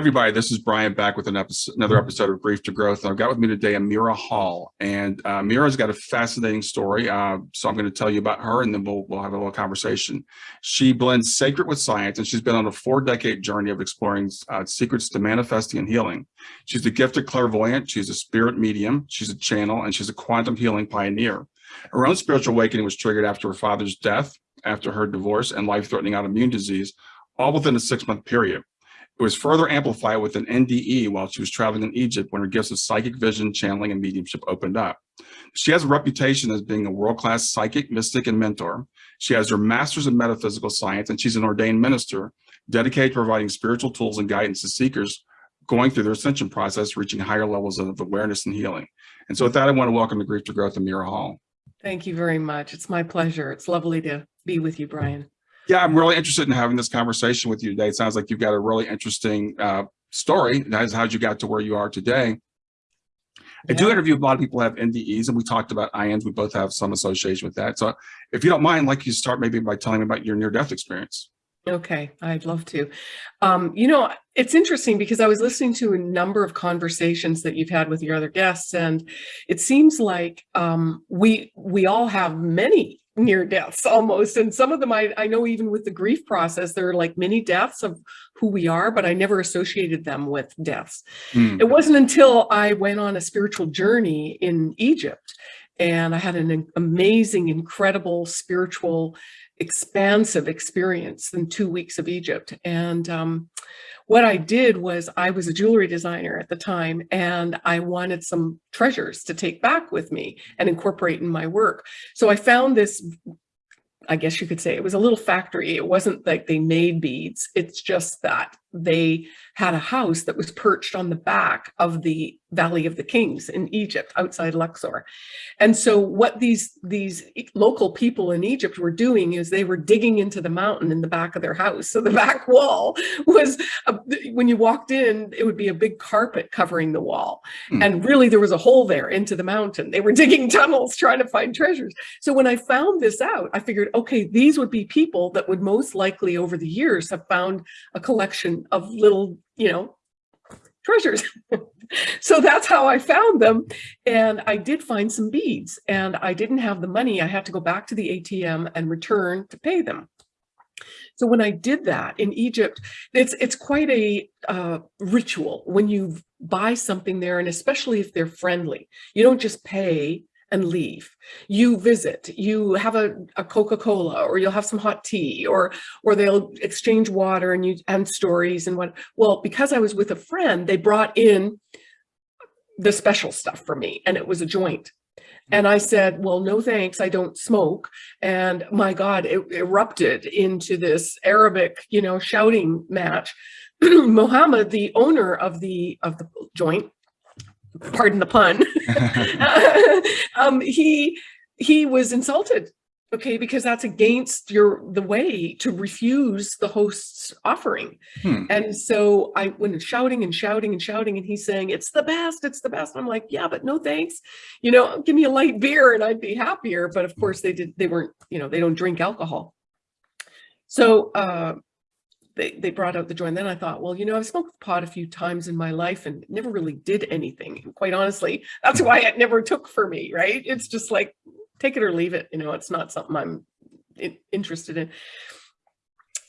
Everybody, this is Brian back with an episode, another episode of Grief to Growth. I've got with me today Amira Hall, and uh, Amira's got a fascinating story. Uh, so I'm going to tell you about her, and then we'll we'll have a little conversation. She blends sacred with science, and she's been on a four-decade journey of exploring uh, secrets to manifesting and healing. She's a gifted clairvoyant. She's a spirit medium. She's a channel, and she's a quantum healing pioneer. Her own spiritual awakening was triggered after her father's death, after her divorce, and life-threatening autoimmune disease, all within a six-month period. It was further amplified with an NDE while she was traveling in Egypt when her gifts of psychic vision, channeling, and mediumship opened up. She has a reputation as being a world-class psychic, mystic, and mentor. She has her master's in metaphysical science, and she's an ordained minister dedicated to providing spiritual tools and guidance to seekers going through their ascension process, reaching higher levels of awareness and healing. And so with that, I want to welcome to Grief to Growth, Amira Hall. Thank you very much. It's my pleasure. It's lovely to be with you, Brian yeah, I'm really interested in having this conversation with you today. It sounds like you've got a really interesting uh, story. That is how you got to where you are today. I do interview a lot of people who have NDEs, and we talked about IANDS. We both have some association with that. So if you don't mind, like you start maybe by telling me about your near-death experience. Okay, I'd love to. Um, you know, it's interesting because I was listening to a number of conversations that you've had with your other guests, and it seems like um, we we all have many near deaths almost. And some of them I, I know even with the grief process, there are like mini deaths of who we are, but I never associated them with deaths. Mm. It wasn't until I went on a spiritual journey in Egypt and I had an amazing, incredible spiritual, expansive experience in two weeks of Egypt. And um, what I did was I was a jewelry designer at the time and I wanted some treasures to take back with me and incorporate in my work. So I found this, I guess you could say it was a little factory. It wasn't like they made beads. It's just that they had a house that was perched on the back of the Valley of the Kings in Egypt, outside Luxor. And so what these, these local people in Egypt were doing is they were digging into the mountain in the back of their house. So the back wall was, a, when you walked in, it would be a big carpet covering the wall. Mm. And really there was a hole there into the mountain. They were digging tunnels trying to find treasures. So when I found this out, I figured, okay, these would be people that would most likely over the years have found a collection of little, you know, treasures. so that's how I found them. And I did find some beads and I didn't have the money. I had to go back to the ATM and return to pay them. So when I did that in Egypt, it's it's quite a uh, ritual when you buy something there, and especially if they're friendly. You don't just pay and leave. You visit, you have a, a Coca-Cola or you'll have some hot tea or or they'll exchange water and you and stories and what. Well, because I was with a friend, they brought in the special stuff for me and it was a joint. Hmm. And I said, well, no thanks, I don't smoke. And my God, it erupted into this Arabic, you know, shouting match. Mohammed, the owner of the of the joint, pardon the pun, um, he he was insulted okay because that's against your the way to refuse the host's offering. Hmm. and so i went shouting and shouting and shouting and he's saying it's the best it's the best. I'm like yeah but no thanks. You know give me a light beer and i'd be happier. But of course they did they weren't you know they don't drink alcohol. So uh they, they brought out the joint. Then I thought, well, you know, I've smoked pot a few times in my life and never really did anything. And quite honestly, that's why it never took for me, right? It's just like, take it or leave it. You know, it's not something I'm interested in.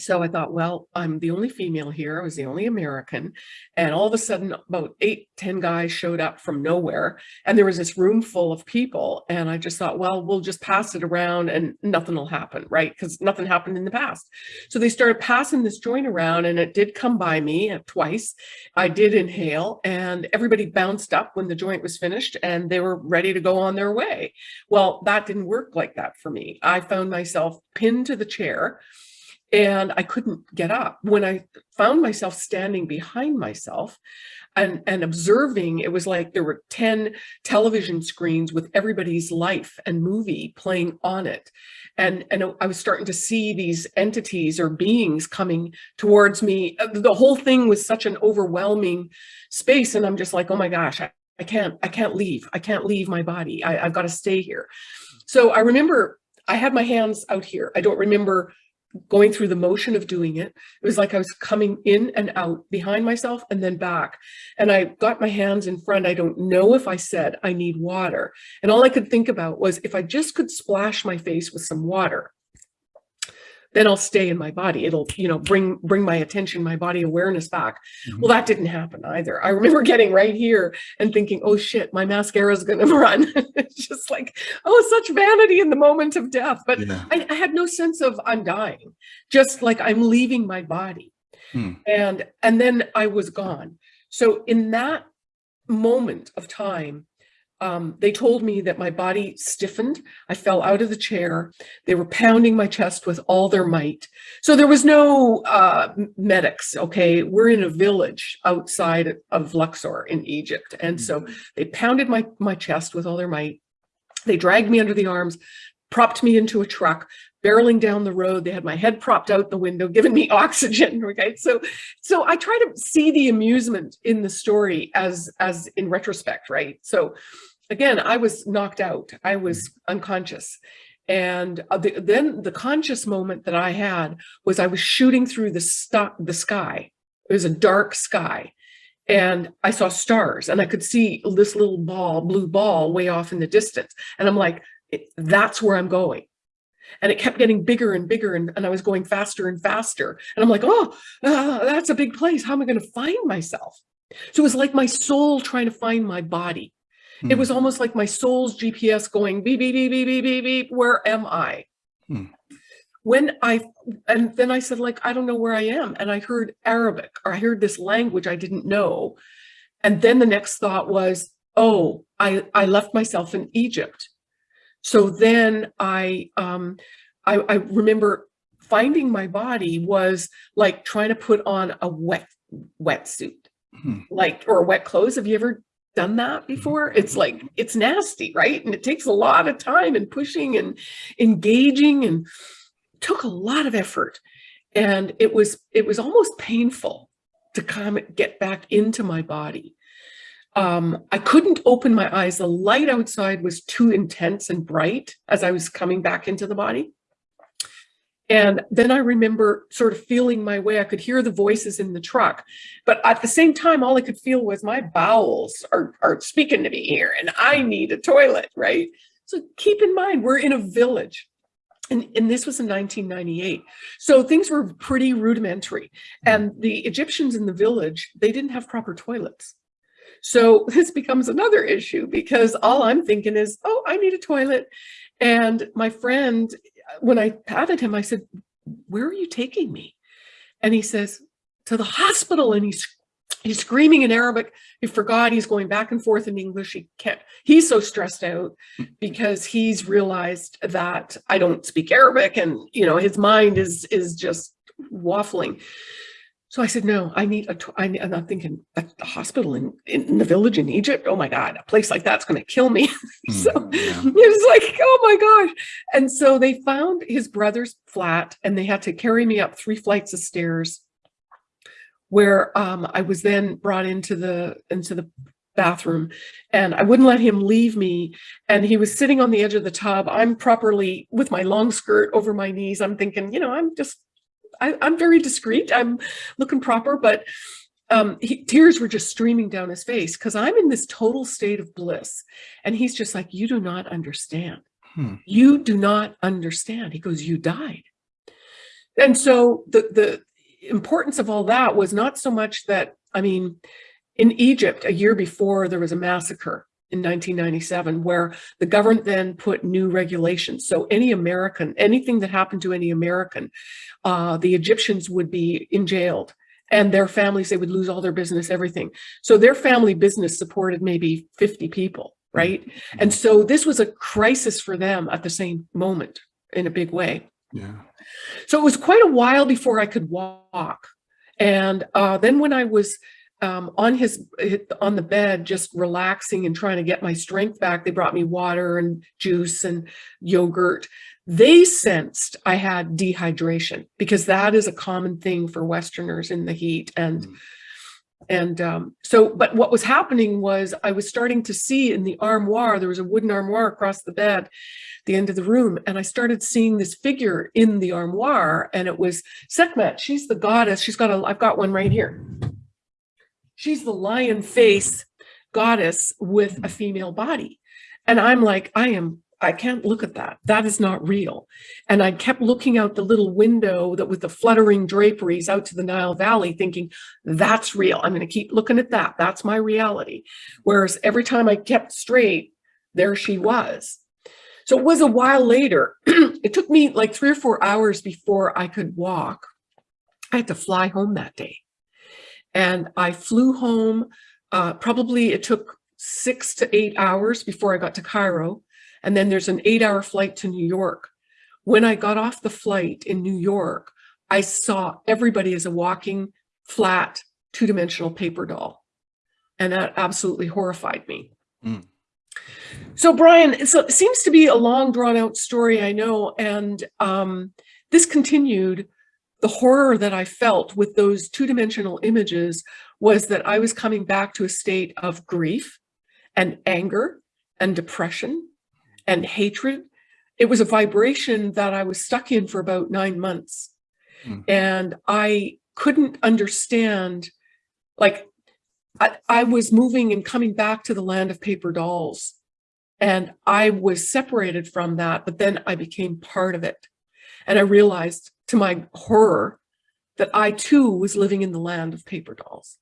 So I thought, well, I'm the only female here. I was the only American. And all of a sudden, about eight, ten guys showed up from nowhere. And there was this room full of people. And I just thought, well, we'll just pass it around and nothing will happen, right? Because nothing happened in the past. So they started passing this joint around and it did come by me uh, twice. I did inhale and everybody bounced up when the joint was finished and they were ready to go on their way. Well, that didn't work like that for me. I found myself pinned to the chair and I couldn't get up. When I found myself standing behind myself and, and observing, it was like there were 10 television screens with everybody's life and movie playing on it. And, and I was starting to see these entities or beings coming towards me. Uh, the whole thing was such an overwhelming space. And I'm just like, oh my gosh, I, I can't, I can't leave. I can't leave my body. I, I've got to stay here. So I remember I had my hands out here. I don't remember going through the motion of doing it. It was like I was coming in and out behind myself and then back. And I got my hands in front. I don't know if I said I need water. And all I could think about was if I just could splash my face with some water, then I'll stay in my body. It'll, you know, bring bring my attention, my body awareness back. Mhm. Well, that didn't happen either. I remember getting right here and thinking, oh shit, my mascara is going to run. it's just like, oh, such vanity in the moment of death. But Yeah. I, I had no sense of I'm dying, just like I'm leaving my body. Hmm. And and then I was gone. So in that moment of time, um, they told me that my body stiffened. I fell out of the chair. They were pounding my chest with all their might. So there was no uh, medics. Okay, we're in a village outside of Luxor in Egypt, and so they pounded my my chest with all their might. They dragged me under the arms, propped me into a truck, barreling down the road. They had my head propped out the window, giving me oxygen. Okay, so so I try to see the amusement in the story as as in retrospect, right? So again, I was knocked out. I was unconscious. And uh, the, then the conscious moment that I had was I was shooting through the, the sky. It was a dark sky. And I saw stars and I could see this little ball, blue ball way off in the distance. And I'm like, that's where I'm going. And it kept getting bigger and bigger and, and I was going faster and faster. And I'm like, oh, ah, that's a big place. How am I going to find myself? So it was like my soul trying to find my body. It Hmm. was almost like my soul's GPS going beep, beep, beep, beep, beep, beep, beep. Where am I? Hmm. When I, and then I said, like, I don't know where I am. And I heard Arabic or I heard this language I didn't know. And then the next thought was, oh, I, I left myself in Egypt. So then I, um, I, I remember finding my body was like trying to put on a wet wetsuit, Hmm. like, or wet clothes. Have you ever done that before? It's like, it's nasty, right? And it takes a lot of time and pushing and engaging and took a lot of effort. And it was, it was almost painful to come get back into my body. Um, I couldn't open my eyes. The light outside was too intense and bright as I was coming back into the body. And then I remember sort of feeling my way. I could hear the voices in the truck, but at the same time, all I could feel was my bowels are, are speaking to me here and I need a toilet, right? So keep in mind, we're in a village. And, and this was in 1998. So things were pretty rudimentary. And the Egyptians in the village, they didn't have proper toilets. So this becomes another issue because all I'm thinking is, oh, I need a toilet. And my friend, when I patted him, I said, where are you taking me? And he says, to the hospital. And he's he's screaming in Arabic. He forgot he's going back and forth in English. He can't, he's so stressed out because he's realized that I don't speak Arabic and, you know, his mind is, is just waffling. So I said, no, I need a, I, am not thinking a a hospital in, in the village in Egypt. Oh my God, a place like that's going to kill me. Hmm. so Yeah. it was like, oh my gosh. And so they found his brother's flat and they had to carry me up three flights of stairs where um, I was then brought into the into the bathroom and I wouldn't let him leave me. And he was sitting on the edge of the tub. I'm properly with my long skirt over my knees. I'm thinking, you know, I'm just, I, I'm very discreet. I'm looking proper, but um, he, tears were just streaming down his face because I'm in this total state of bliss. And he's just like, you do not understand. Hmm. You do not understand. He goes, you died. And so the, the importance of all that was not so much that, I mean, in Egypt, a year before, there was a massacre in 1997 where the government then put new regulations. So any American, anything that happened to any American, uh, the Egyptians would be in jailed and their families, they would lose all their business, everything. So their family business supported maybe 50 people, right? And so this was a crisis for them at the same moment in a big way. Yeah. So it was quite a while before I could walk. And uh, then when I was um, on his on the bed, just relaxing and trying to get my strength back, they brought me water and juice and yogurt. They sensed I had dehydration because that is a common thing for Westerners in the heat. And Mm. And um, so, but what was happening was I was starting to see in the armoire, there was a wooden armoire across the bed, the end of the room. And I started seeing this figure in the armoire and it was Sekhmet. She's the goddess. She's got a, I've got one right here. She's the lion face goddess with a female body. And I'm like, I am, I can't look at that. That is not real. And I kept looking out the little window that with the fluttering draperies out to the Nile Valley thinking, that's real. I'm going to keep looking at that. That's my reality. Whereas every time I kept straight, there she was. So it was a while later. it took me like three or four hours before I could walk. I had to fly home that day. And I flew home. Uh, probably it took six to eight hours before I got to Cairo. And then there's an eight hour flight to New York. When I got off the flight in New York, I saw everybody as a walking, flat, two-dimensional paper doll. And that absolutely horrified me. Mm. So Brian, so it seems to be a long drawn out story, I know. And um, this continued, the horror that I felt with those two-dimensional images was that I was coming back to a state of grief and anger and depression and hatred. It was a vibration that I was stuck in for about nine months. Mm. And I couldn't understand, like, I, I was moving and coming back to the land of paper dolls. And I was separated from that, but then I became part of it. And I realized to my horror that I too was living in the land of paper dolls.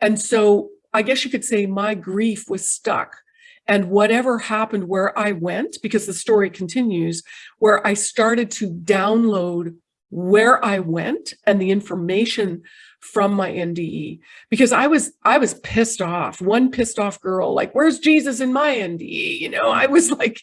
And so I guess you could say my grief was stuck and whatever happened where I went, because the story continues, where I started to download where I went and the information from my NDE because I was I was pissed off one pissed off girl like where's Jesus in my NDE you know I was like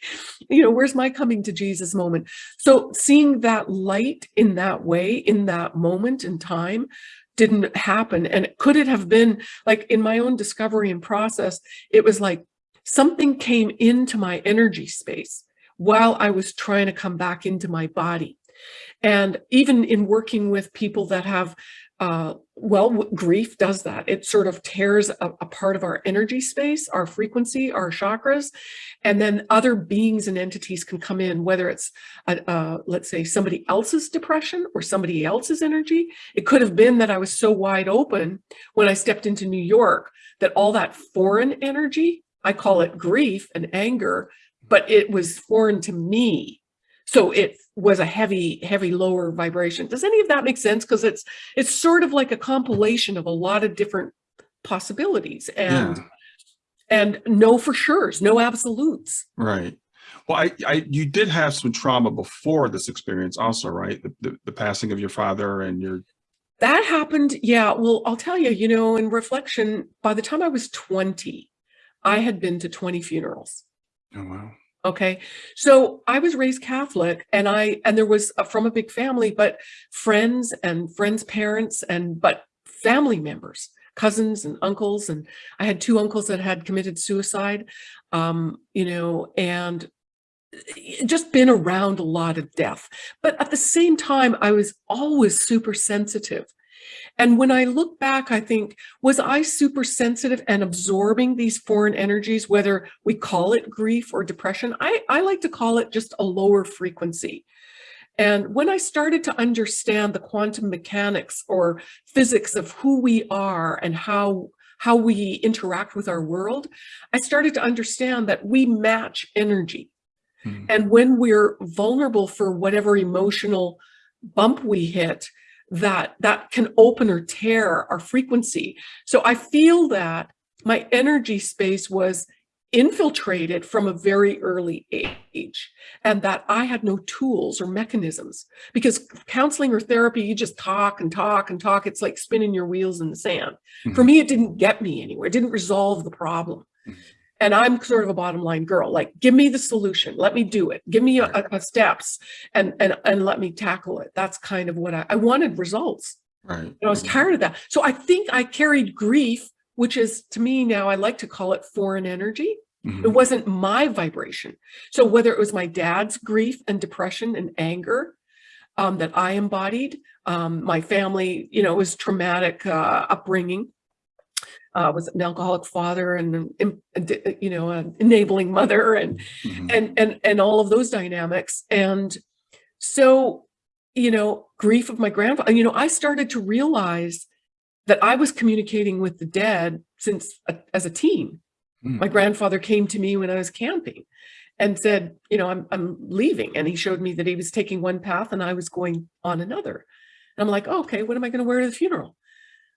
you know where's my coming to Jesus moment? So seeing that light in that way in that moment in time didn't happen. And could it have been like in my own discovery and process it was like something came into my energy space while I was trying to come back into my body. And even in working with people that have, uh, well, grief does that. It sort of tears a, a, part of our energy space, our frequency, our chakras, and then other beings and entities can come in, whether it's, a, uh, let's say, somebody else's depression or somebody else's energy. It could have been that I was so wide open when I stepped into New York that all that foreign energy I call it grief and anger, but it was foreign to me. So it was a heavy, heavy lower vibration. Does any of that make sense? Because it's it's sort of like a compilation of a lot of different possibilities and yeah. and no for sure's, no absolutes. Right. Well, I, I, you did have some trauma before this experience also, right? The, the, the passing of your father and your that happened. Yeah. Well, I'll tell you, you know, in reflection, by the time I was 20, I had been to 20 funerals. Oh, wow. Okay. So I was raised Catholic and I, and there was a, from a big family, but friends and friends' parents and, but family members, cousins and uncles. And I had two uncles that had committed suicide, um, you know, and just been around a lot of death. But at the same time, I was always super sensitive and when I look back, I think, was I super sensitive and absorbing these foreign energies, whether we call it grief or depression? I, I like to call it just a lower frequency. And when I started to understand the quantum mechanics or physics of who we are and how how we interact with our world, I started to understand that we match energy. Hmm. And when we're vulnerable for whatever emotional bump we hit, that that can open or tear our frequency. So I feel that my energy space was infiltrated from a very early age and that I had no tools or mechanisms because counseling or therapy, you just talk and talk and talk. It's like spinning your wheels in the sand. Mm -hmm. For me, it didn't get me anywhere. It didn't resolve the problem. Mm -hmm and I'm sort of a bottom line girl, like, give me the solution, let me do it, give me a, a steps and, and, and let me tackle it. That's kind of what I, I wanted results. Right. And I was tired of that. So I think I carried grief, which is to me now, I like to call it foreign energy. Mm -hmm. It wasn't my vibration. So whether it was my dad's grief and depression and anger, um, that I embodied. Um, my family, you know, was traumatic uh, upbringing. Uh, was an alcoholic father and, an im- a- you know, an enabling mother and Mhm. and and and all of those dynamics. And so you know grief of my grandfather you know i started to realize that i was communicating with the dead since a, as a teen. Mm. my grandfather came to me when i was camping and said you know i'm i'm leaving. And he showed me that he was taking one path and i was going on another. And i'm like oh, okay what am i going to wear to the funeral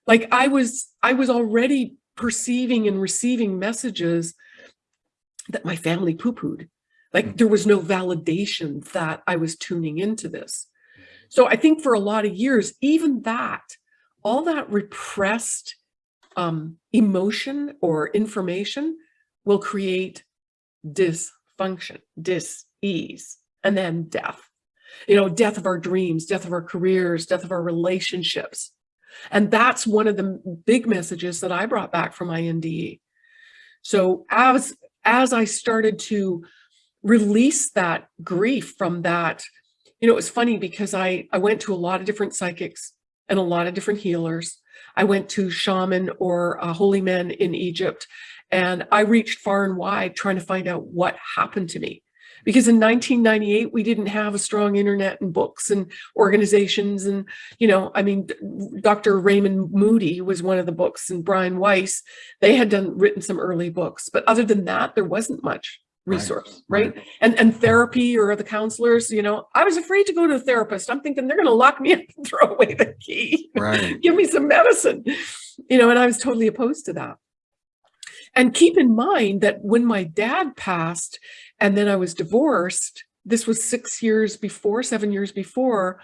like i was i was already perceiving and receiving messages that my family poo-pooed like Mm. there was no validation that I was tuning into this. So I think for a lot of years, even that, all that repressed um, emotion or information will create dysfunction, dis-ease, and then death. You know, death of our dreams, death of our careers, death of our relationships. And that's one of the big messages that I brought back from my NDE. So as as I started to release that grief from that, you know, it was funny because I I went to a lot of different psychics and a lot of different healers. I went to shaman or holy men in Egypt, and I reached far and wide trying to find out what happened to me. Because in 1998, we didn't have a strong internet and books and organizations. And, you know, I mean, Dr. Raymond Moody was one of the books and Brian Weiss, they had done written some early books. But other than that, there wasn't much Right, resource, right? And and therapy or the counselors, you know, I was afraid to go to a therapist. I'm thinking they're going to lock me up and throw away the key. Right. Give me some medicine, you know, and I was totally opposed to that. And keep in mind that when my dad passed and then I was divorced, this was six years before, seven years before,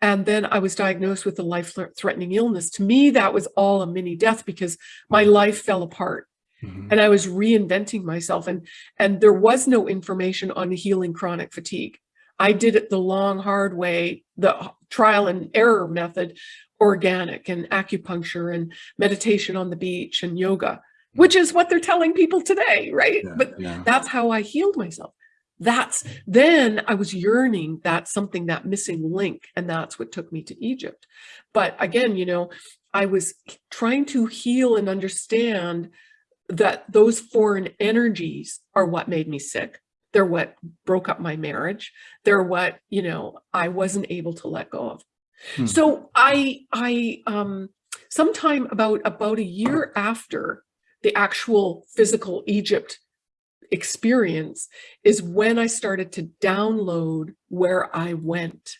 and then I was diagnosed with a life threatening illness. To me, that was all a mini death because my life fell apart Mhm. and I was reinventing myself and and there was no information on healing chronic fatigue. I did it the long hard way, the trial and error method, organic and acupuncture and meditation on the beach and yoga, which is what they're telling people today, right? Yeah, But yeah. that's how I healed myself. That's then I was yearning that something that missing link and that's what took me to Egypt. But again, you know, I was trying to heal and understand that those foreign energies are what made me sick. They're what broke up my marriage. They're what, you know, I wasn't able to let go of. Hmm. So I, I, um, sometime about, about a year after the actual physical Egypt experience is when I started to download where I went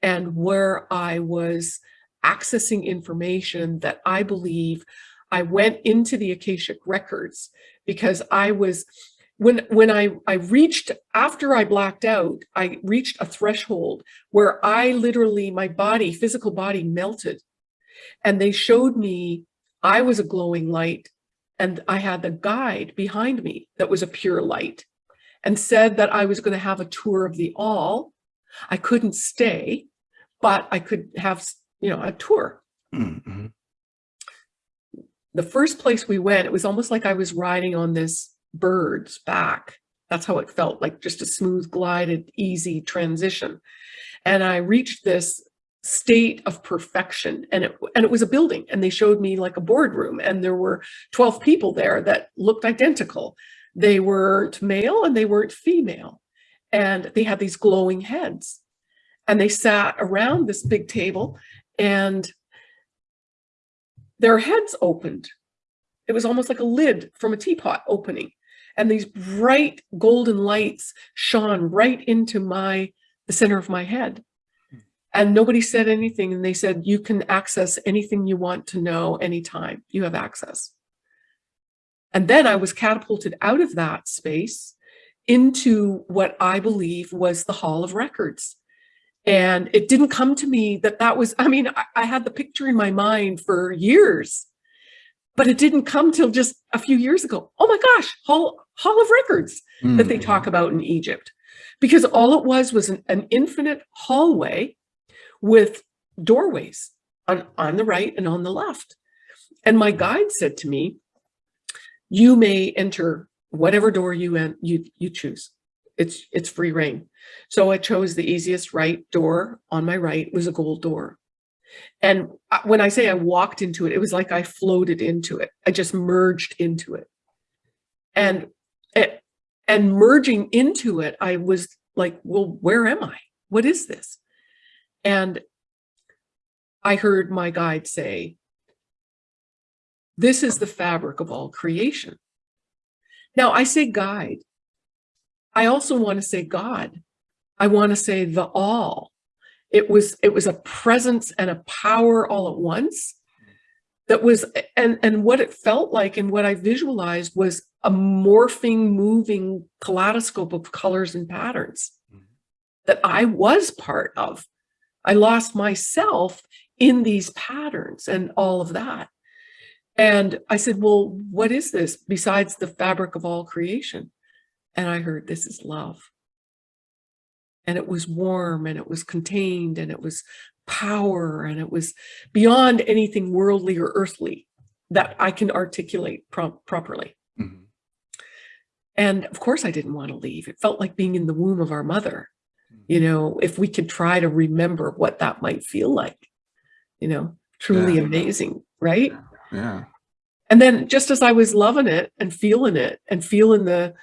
and where I was accessing information that I believe I went into the Akashic records because I was when when I I reached after I blacked out, I reached a threshold where I literally my body, physical body melted. And they showed me I was a glowing light and I had the guide behind me that was a pure light and said that I was going to have a tour of the all. I couldn't stay, but I could have, you know, a tour Mhm. the first place we went, it was almost like I was riding on this bird's back. That's how it felt like just a smooth, glided, easy transition. And I reached this state of perfection and it and it was a building and they showed me like a boardroom and there were 12 people there that looked identical they weren't male and they weren't female and they had these glowing heads and they sat around this big table and their heads opened. It was almost like a lid from a teapot opening. And these bright golden lights shone right into my the center of my head. And nobody said anything. And they said, you can access anything you want to know anytime. You have access. And then I was catapulted out of that space into what I believe was the Hall of Records. And it didn't come to me that that was, I mean, I, I had the picture in my mind for years, but it didn't come till just a few years ago. Oh my gosh, Hall, Hall of Records that they Mhm. talk about in Egypt. Because all it was was an, an infinite hallway with doorways on, on the right and on the left. And my guide said to me, you may enter whatever door you, you, you choose. It's, it's free reign. So I chose the easiest right door on my right was a gold door. And when I say I walked into it, it was like I floated into it. I just merged into it. And it, and merging into it, I was like, well, where am I? What is this? And I heard my guide say, this is the fabric of all creation. Now I say guide. I also want to say God. I want to say the all. It was, it was a presence and a power all at once that was, and, and what it felt like and what I visualized was a morphing, moving kaleidoscope of colors and patterns mm-hmm. that I was part of. I lost myself in these patterns and all of that. And I said, well, what is this besides the fabric of all creation? And I heard this is love. And it was warm and it was contained and it was power and it was beyond anything worldly or earthly that I can articulate pro properly. Mhm. And of course I didn't want to leave. It felt like being in the womb of our mother. You mm-hmm. know, if we could try to remember what that might feel like, you know, truly Yeah. amazing, right? Yeah. And then just as I was loving it and feeling it and feeling the,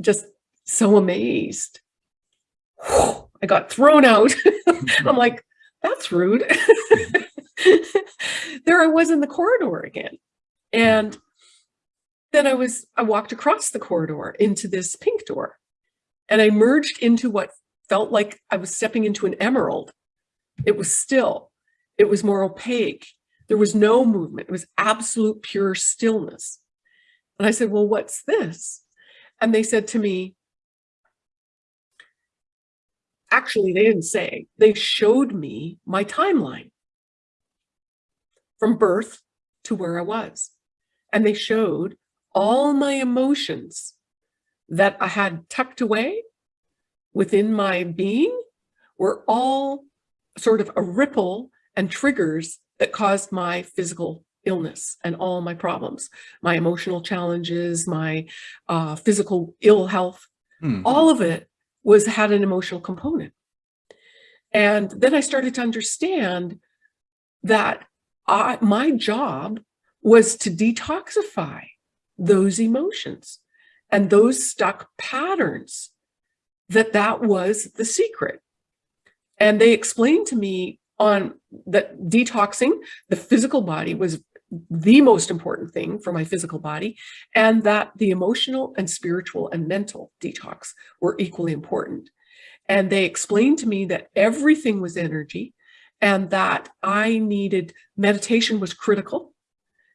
just so amazed, I got thrown out. I'm like, that's rude. there I was in the corridor again. Mm. And then I was, I walked across the corridor into this pink door and I merged into what felt like I was stepping into an emerald. It was still, it was more opaque. There was no movement. It was absolute pure stillness. And I said, well, what's this? And they said to me, actually, they didn't say, they showed me my timeline from birth to where I was. And they showed all my emotions that I had tucked away within my being were all sort of a ripple and triggers that caused my physical illness and all my problems, my emotional challenges, my uh, physical ill health, Hmm. all of it was had an emotional component. And then I started to understand that I, my job was to detoxify those emotions and those stuck patterns that that was the secret. And they explained to me on that detoxing the physical body was the most important thing for my physical body and that the emotional and spiritual and mental detox were equally important. And they explained to me that everything was energy and that I needed meditation was critical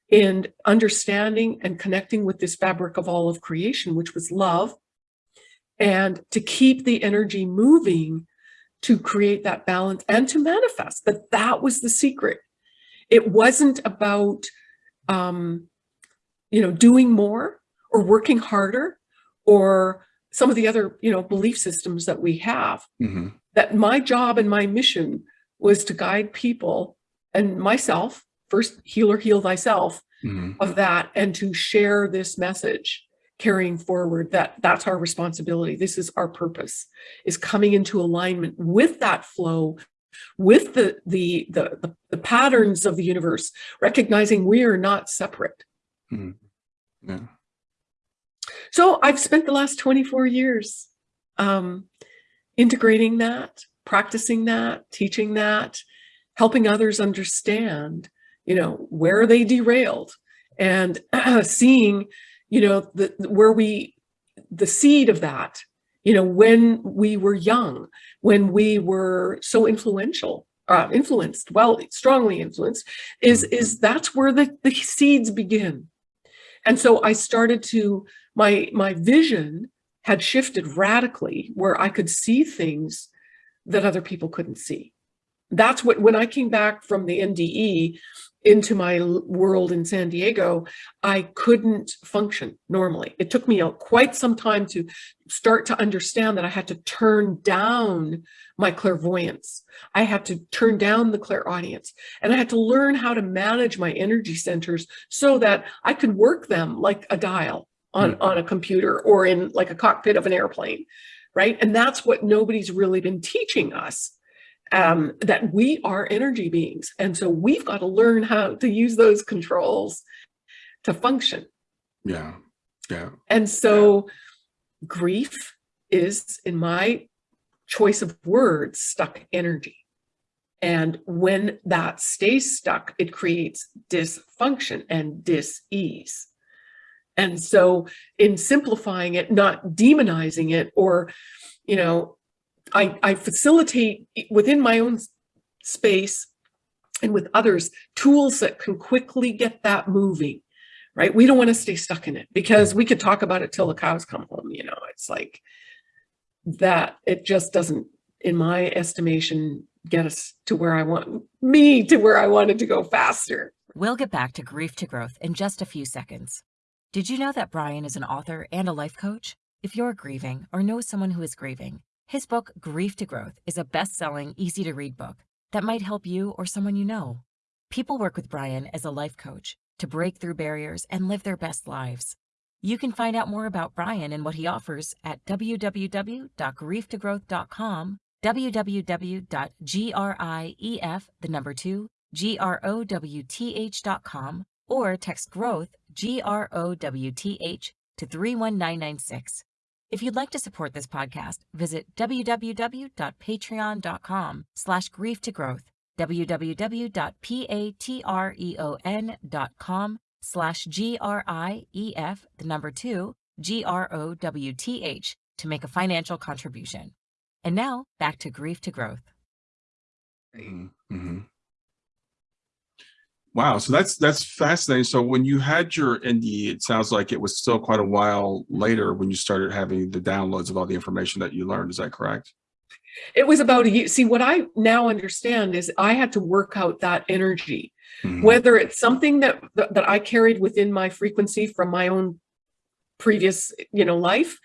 in understanding and connecting with this fabric of all of creation, which was love, and to keep the energy moving to create that balance and to manifest that that was the secret. It wasn't about, um, you know, doing more or working harder or some of the other, you know, belief systems that we have. Mhm. That my job and my mission was to guide people and myself, first heal or heal thyself, Mhm. of that and to share this message carrying forward that that's our responsibility this is our purpose is coming into alignment with that flow with the the the the, patterns of the universe recognizing we are not separate Mhm. Yeah. so i've spent the last 24 years um integrating that practicing that teaching that helping others understand you know where they derailed and seeing you know the where we the seed of that you know when we were young when we were so influential uh, influenced well strongly influenced is is that's where the the seeds begin. And so i started to my my vision had shifted radically where i could see things that other people couldn't see that's what when i came back from the nde into my world in san diego i couldn't function normally. It took me quite some time to start to understand that i had to turn down my clairvoyance. I had to turn down the clairaudience. And i had to learn how to manage my energy centers so that i could work them like a dial on, hmm. on a computer or in like a cockpit of an airplane, right? And that's what nobody's really been teaching us, um, that we are energy beings. And so we've got to learn how to use those controls to function. Yeah. Yeah. And so grief is, in my choice of words, stuck energy. And when that stays stuck, it creates dysfunction and dis-ease. And so in simplifying it, not demonizing it, or, you know, I, I facilitate within my own space and with others tools that can quickly get that moving right? We don't want to stay stuck in it because we could talk about it till the cows come home. You know, it's like that. It just doesn't, in my estimation, get us to where I want me to where I wanted to go faster. We'll get back to grief to growth in just a few seconds. Did you know that Brian is an author and a life coach? If you're grieving or know someone who is grieving, his book, Grief to Growth, is a best selling, easy to read book that might help you or someone you know. People work with Brian as a life coach to break through barriers and live their best lives. You can find out more about Brian and what he offers at www.grieftogrowth.com, www.grief, the number two, G-R-O-W-T-H.com, or text growth, G-R-O-W-T-H, to 31996. If you'd like to support this podcast, visit www.patreon.com slash grief to growth www.patreon.com slash G-R-I-E-F, the number two, G-R-O-W-T-H, to make a financial contribution. And now, back to Grief to Growth. Mm -hmm. Wow, so that's that's fascinating. So when you had your NDE, it sounds like it was still quite a while later when you started having the downloads of all the information that you learned. Is that correct? It was about a year. See, what I now understand is I had to work out that energy, mm -hmm. whether it's something that, that, that I carried within my frequency from my own previous, you know, life,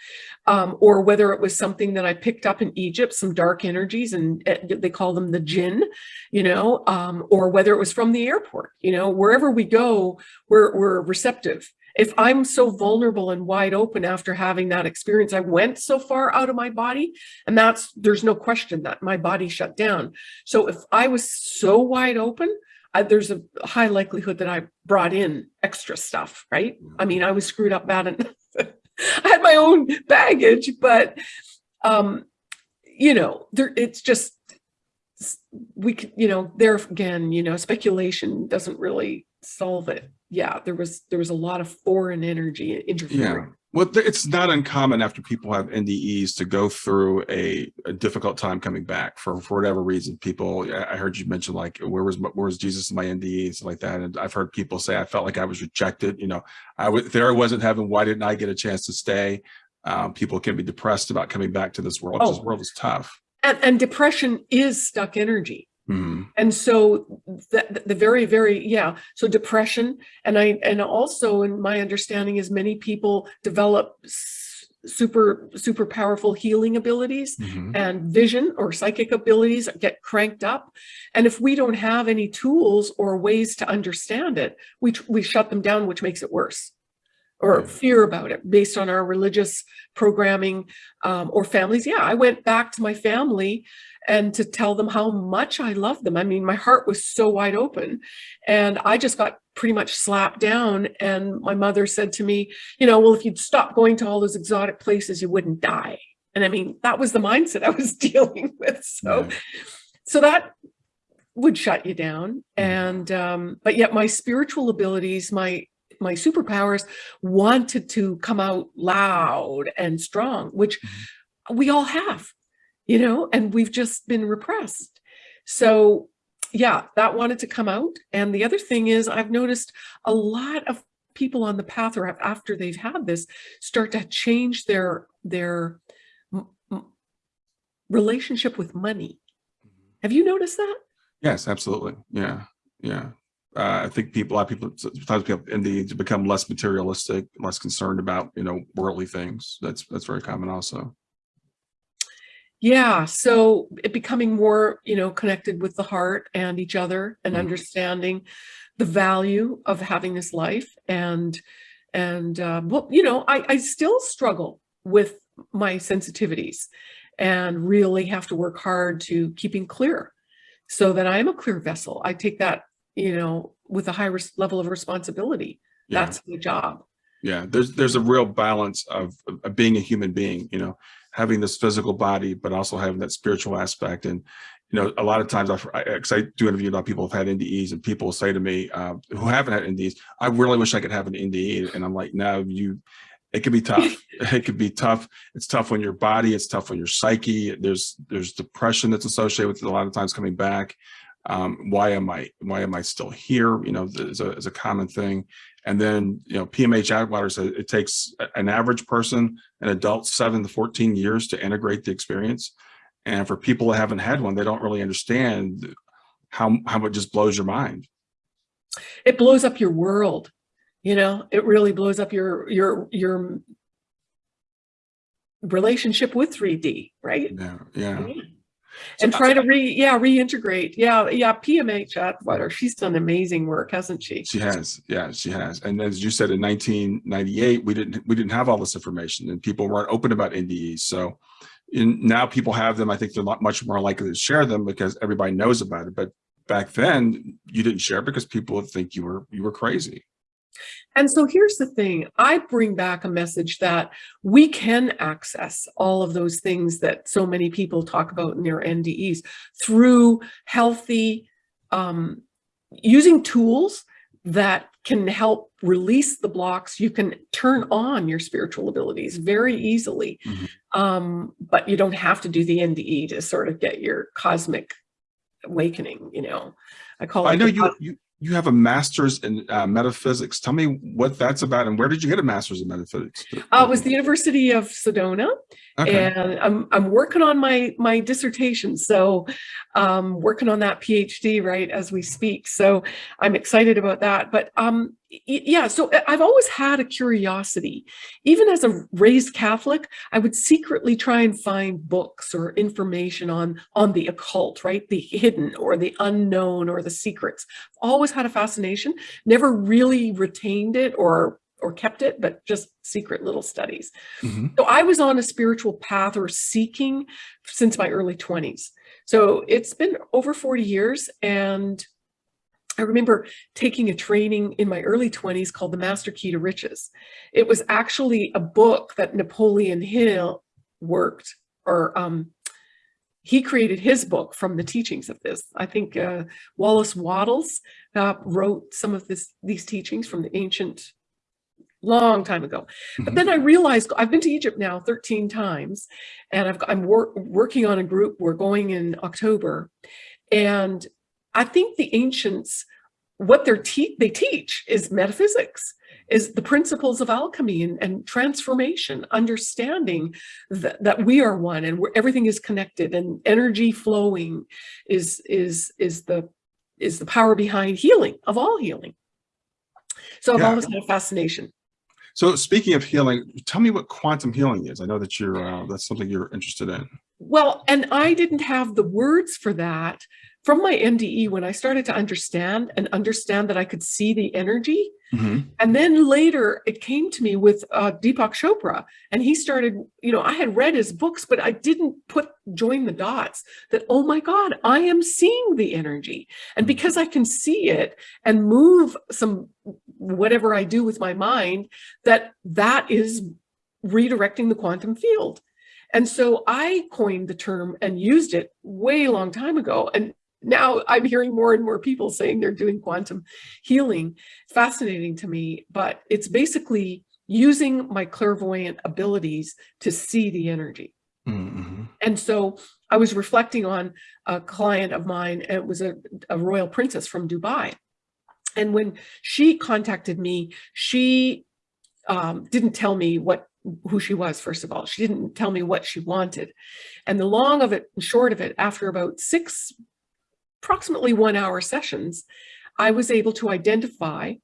um, or whether it was something that I picked up in Egypt, some dark energies, and uh, they call them the jinn, you know, um, or whether it was from the airport, you know, wherever we go, we're, we're receptive if I'm so vulnerable and wide open after having that experience, I went so far out of my body and that's, there's no question that my body shut down. So if I was so wide open, I, there's a high likelihood that I brought in extra stuff, right? I mean, I was screwed up bad and I had my own baggage, but, um, you know, there, it's just, we could, you know, there again, you know, speculation doesn't really solve it yeah, there was there was a lot of foreign energy interfering. Yeah. Well, it's not uncommon after people have NDEs to go through a, a difficult time coming back for, for whatever reason. People, I heard you mention like, where was where was Jesus in my NDE and stuff like that. And I've heard people say, I felt like I was rejected. You know, I was there. I wasn't heaven. Why didn't I get a chance to stay? Um, people can be depressed about coming back to this world. Oh. This world is tough. And, and depression is stuck energy. Mm. And so the, the very, very, yeah. So depression. And I, and also in my understanding is many people develop super, super powerful healing abilities mm -hmm. and vision or psychic abilities get cranked up. And if we don't have any tools or ways to understand it, we, we shut them down, which makes it worse or fear about it based on our religious programming um, or families. Yeah, I went back to my family and to tell them how much I love them. I mean, my heart was so wide open and I just got pretty much slapped down. And my mother said to me, you know, well, if you'd stop going to all those exotic places, you wouldn't die. And I mean, that was the mindset I was dealing with. So, so that would shut you down. Mm-hmm. And, um, but yet my spiritual abilities, my, my superpowers wanted to come out loud and strong, which mm -hmm. we all have you know, and we've just been repressed. So yeah, that wanted to come out. And the other thing is I've noticed a lot of people on the path or after they've had this start to change their, their relationship with money. Mm-hmm. Have you noticed that? Yes, absolutely. Yeah. Yeah. Uh, I think people, a lot of people, sometimes people in the to become less materialistic, less concerned about, you know, worldly things. That's, that's very common also. Yeah, so it becoming more, you know, connected with the heart and each other and mm. understanding the value of having this life and And, uh, well, you know, I, I still struggle with my sensitivities and really have to work hard to keeping clear so that I am a clear vessel. I take that, you know, with a high level of responsibility. Yeah. That's the job. Yeah, there's there's a real balance of, of being a human being, you know, having this physical body, but also having that spiritual aspect. And you know, a lot of times, I, I, I do interview a lot of people who've had NDEs, and people say to me uh, who haven't had NDEs, "I really wish I could have an NDE." And I'm like, "No, you." It can be tough. it can be tough. It's tough on your body. It's tough on your psyche. There's there's depression that's associated with it a lot of times coming back. Um, why am I why am I still here? You know, is a, is a common thing. And then, you know, PMH Atwater says it takes an average person, an adult, seven to 14 years to integrate the experience. And for people that haven't had one, they don't really understand how, how it just blows your mind. It blows up your world. You know, it really blows up your, your, your relationship with 3D, right? Yeah, yeah. And So- try to re, yeah, reintegrate. Yeah, yeah, PMH Atwater, she's done amazing work, hasn't she? She has, yeah, she has. And as you said, in 1998, we didn't we didn't have all this information, and people weren't open about NDEs. So, in, now people have them. I think they're lot much more likely to share them because everybody knows about it. But back then, you didn't share because people would think you were you were crazy. And so here's the thing, I bring back a message that we can access all of those things that so many people talk about in their NDEs through healthy, um, using tools that can help release the blocks. You can turn on your spiritual abilities very easily, Mhm. um, but you don't have to do the NDE to sort of get your cosmic awakening, you know. I call it I know you you you have a master's in uh, metaphysics. Tell me what that's about, and where did you get a master's in metaphysics? Uh, it was the University of Sedona, okay. and I'm I'm working on my my dissertation. So, um, working on that PhD right as we speak. So I'm excited about that. But um, yeah, so I've always had a curiosity. Even as a raised Catholic, I would secretly try and find books or information on on the occult, right, the hidden or the unknown or the secrets. Always had a fascination. Never really retained it or or kept it, but just secret little studies. Mhm. So I was on a spiritual path or seeking since my early 20s. So it's been over 40 years. And I remember taking a training in my early 20s called The Master Key to Riches. It was actually a book that Napoleon Hill worked or um, he created his book from the teachings of this. I think uh, Wallace Wattles uh, wrote some of this these teachings from the ancient long time ago. But Mhm. then I realized I've been to Egypt now 13 times and I've, I'm wor- working on a group. We're going in October. And I think the ancients, what they're te- they teach is metaphysics, is the principles of alchemy and, and transformation, understanding that, that we are one and we're, everything is connected and energy flowing is, is, is the, is the power behind healing of all healing. So I've Yeah. always had a fascination. So speaking of healing, tell me what quantum healing is. I know that you're uh, that's something you're interested in. Well, and I didn't have the words for that from my NDE when I started to understand and understand that I could see the energy. Mhm. And then later it came to me with uh, Deepak Chopra, and he started, you know, I had read his books, but I didn't put join the dots that, oh my God, I am seeing the energy. And because I can see it and move some whatever I do with my mind, that that is redirecting the quantum field. And so I coined the term and used it way long time ago. And now I'm hearing more and more people saying they're doing quantum healing. Fascinating to me, but it's basically using my clairvoyant abilities to see the energy. Mhm. And so I was reflecting on a client of mine, and it was a, a royal princess from Dubai. And when she contacted me, she um, didn't tell me what who she was, first of all. She didn't tell me what she wanted. And the long of it and short of it, after about six, approximately one hour sessions, I was able to identify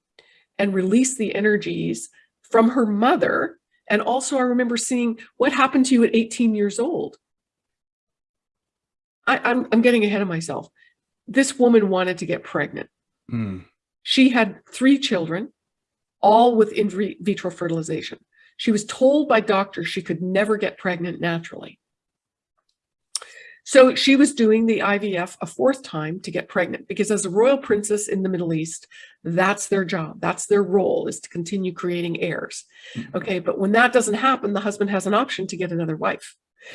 and release the energies from her mother. And also I remember seeing what happened to you at 18 years old. I, I'm, I'm getting ahead of myself. This woman wanted to get pregnant. Mm. She had three children. all with in vitro fertilization. She was told by doctors she could never get pregnant naturally. So she was doing the IVF a fourth time to get pregnant because as a royal princess in the Middle East, that's their job. That's their role is to continue creating heirs. Mm-hmm. Okay. But when that doesn't happen, the husband has an option to get another wife.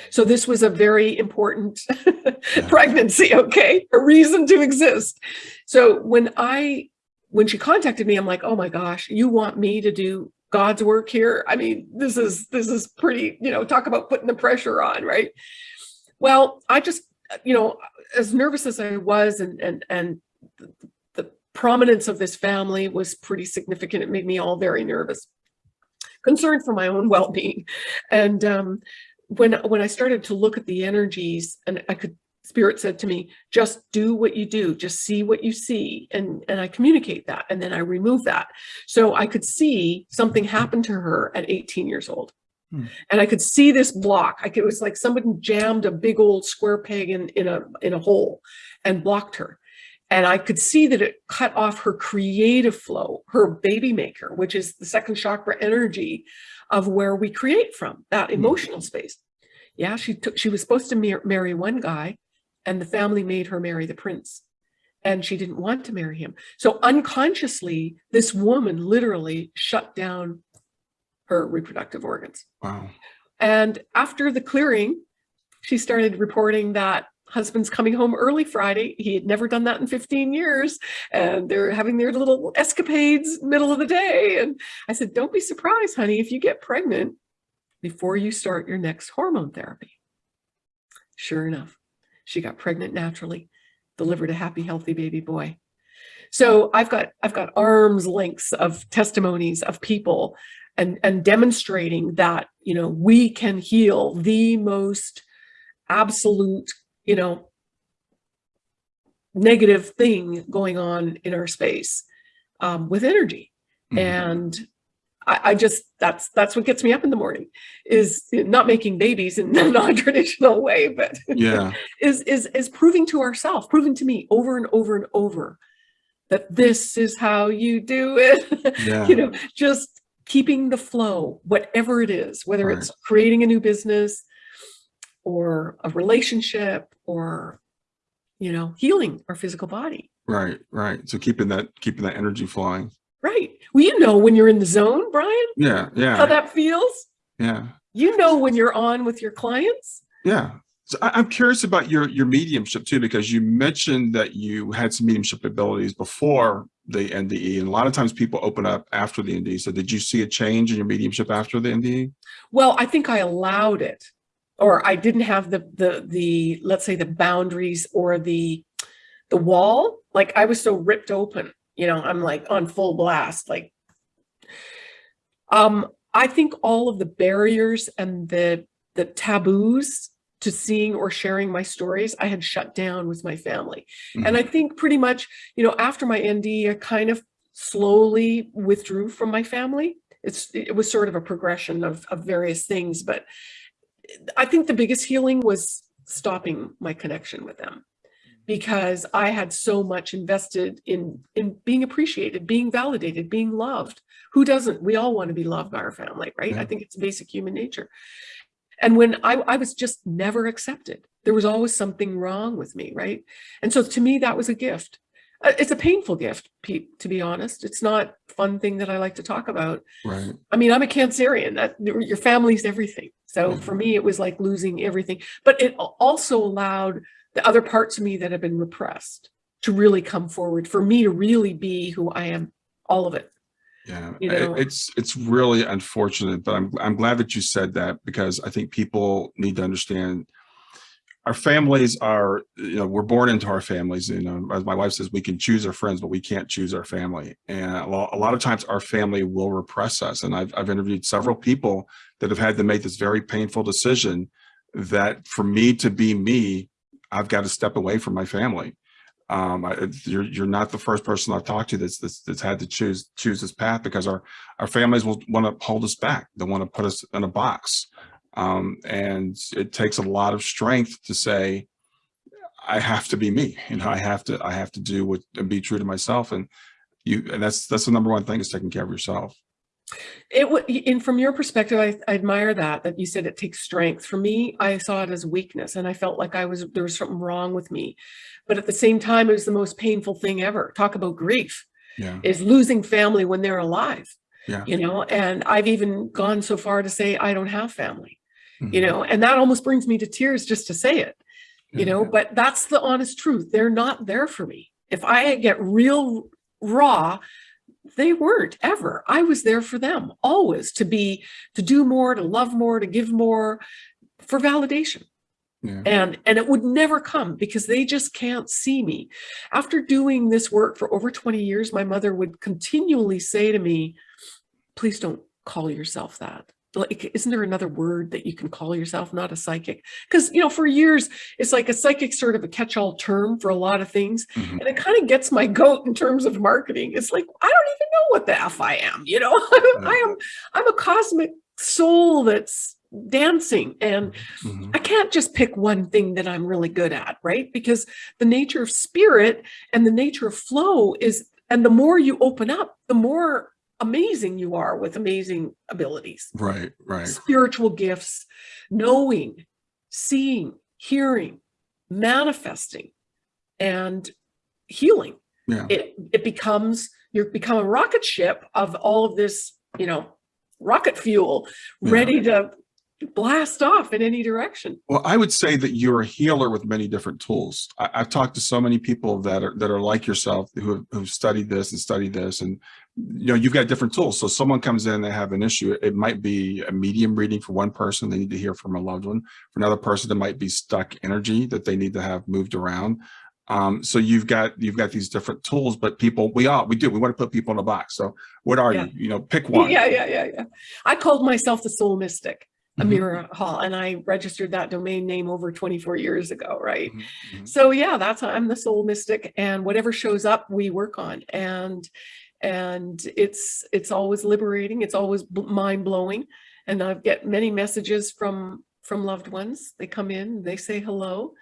So this was a very important pregnancy. Okay. A reason to exist. So when I, when she contacted me, I'm like, oh my gosh, you want me to do God's work here? I mean, this is, this is pretty, you know, talk about putting the pressure on, right? Well, I just, you know, as nervous as I was and, and, and the, prominence of this family was pretty significant. It made me all very nervous, concerned for my own well-being. And um, when, when I started to look at the energies and I could, spirit said to me, just do what you do, just see what you see. And, and I communicate that and then I remove that. So I could see something happen to her at 18 years old. Hmm. And I could see this block. I could, it was like somebody jammed a big old square peg in, in a in a hole and blocked her. And I could see that it cut off her creative flow, her baby maker, which is the second chakra energy of where we create from, that Hmm. emotional space. Yeah, she took she was supposed to mar marry one guy and the family made her marry the prince. And she didn't want to marry him. So unconsciously, this woman literally shut down her reproductive organs. Wow. And after the clearing, she started reporting that husband's coming home early Friday. He had never done that in 15 years. And they're having their little escapades middle of the day. And I said, don't be surprised, honey, if you get pregnant before you start your next hormone therapy. Sure enough, she got pregnant naturally, delivered a happy, healthy baby boy. So I've got I've got arms lengths of testimonies of people and and demonstrating that you know we can heal the most absolute you know negative thing going on in our space um, with energy Mhm. and I, I just that's that's what gets me up in the morning is not making babies in a non-traditional way but Yeah. is is is proving to ourselves proving to me over and over and over that this is how you do it Yeah. you know just keeping the flow whatever it is whether Right. it's creating a new business or a relationship or you know healing our physical body Right. Right. So keeping that keeping that energy flowing. right well you know when you're in the zone brian Yeah. Yeah. How that feels Yeah. you know when you're on with your clients Yeah. So I'm curious about your your mediumship too, because you mentioned that you had some mediumship abilities before the NDE, and a lot of times people open up after the NDE. So did you see a change in your mediumship after the? NDE? Well, I think I allowed it, or I didn't have the the the let's say the boundaries or the the wall. Like I was so ripped open, you know. I'm like on full blast. Like, um, I think all of the barriers and the the taboos to seeing or sharing my stories, I had shut down with my family, and mm-hmm. I think pretty much, you know, after my ND, I kind of slowly withdrew from my family. It's it was sort of a progression of, of various things but i think the biggest healing was stopping my connection with them because i had so much invested in in being appreciated being validated being loved. Who doesn't? We all want to be loved by our family right? Yeah. i think it's basic human nature and when I, I was just never accepted there was always something wrong with me right and so to me that was a gift Uh, it's a painful gift Pete, to be honest it's not a fun thing that i like to talk about Right. I mean, I'm a Cancerian. That your family's everything. So for me, it was like losing everything. But it also allowed the other parts of me that have been repressed to really come forward. For me to really be who I am, all of it. Yeah, You know? it's it's really unfortunate, but I'm I'm glad that you said that because I think people need to understand our families are you know we're born into our families. You know, as my wife says, we can choose our friends, but we can't choose our family. And a lot, a lot of times, our family will repress us. And I've I've interviewed several people that have had to make this very painful decision that for me to be me, I've got to step away from my family um I, you're you're not the first person I've talked to that's that's, that's had to choose choose this path because our our families will want to hold us back. They want to put us in a box. Um and it takes a lot of strength to say I have to be me you know I have to I have to do what and be true to myself. And You, and that's, that's the number one thing is taking care of yourself. It would, and from your perspective, I, I admire that, that you said it takes strength. For me, I saw it as weakness and I felt like I was, there was something wrong with me. But at the same time, it was the most painful thing ever. Talk about grief Yeah. is losing family when they're alive, Yeah. you know, and I've even gone so far to say I don't have family, you Mhm. know, and that almost brings me to tears just to say it, you know, but that's the honest truth. They're not there for me. If I get real raw, they weren't ever. I was there for them always to be, to do more, to love more, to give more for validation. Yeah. And, and it would never come because they just can't see me. After doing this work for over 20 years, my mother would continually say to me, please don't call yourself that. Like, isn't there another word that you can call yourself, not a psychic? Because, you know, for years, it's like a psychic sort of a catch-all term for a lot of things. Mhm. And it kind of gets my goat in terms of marketing. It's like, I don't even know what the F I am, you know, I am, I'm a cosmic soul that's dancing and Mhm. I can't just pick one thing that I'm really good at, right? Because the nature of spirit and the nature of flow is, and the more you open up, the more amazing you are with amazing abilities, Right. Right. spiritual gifts, knowing, seeing, hearing, manifesting, and healing. Yeah. It, it becomes, you become a rocket ship of all of this, you know, rocket fuel Yeah. ready to blast off in any direction. Well, I would say that you're a healer with many different tools. I, I've talked to so many people that are that are like yourself who have who've studied this and studied this, and you know you've got different tools. So someone comes in, they have an issue. It might be a medium reading for one person; they need to hear from a loved one. For another person, it might be stuck energy that they need to have moved around. Um, so you've got you've got these different tools, but people we all we do we want to put people in a box. So what are Yeah. you? You know, pick one. Yeah, yeah, yeah, yeah. I called myself the soul mystic, Mhm. Amira Hall, and I registered that domain name over 24 years ago, right? Mhm, mhm. So yeah, that's I'm the soul mystic, and whatever shows up, we work on, and and it's it's always liberating. It's always mind blowing, and I get many messages from from loved ones. They come in, they say hello,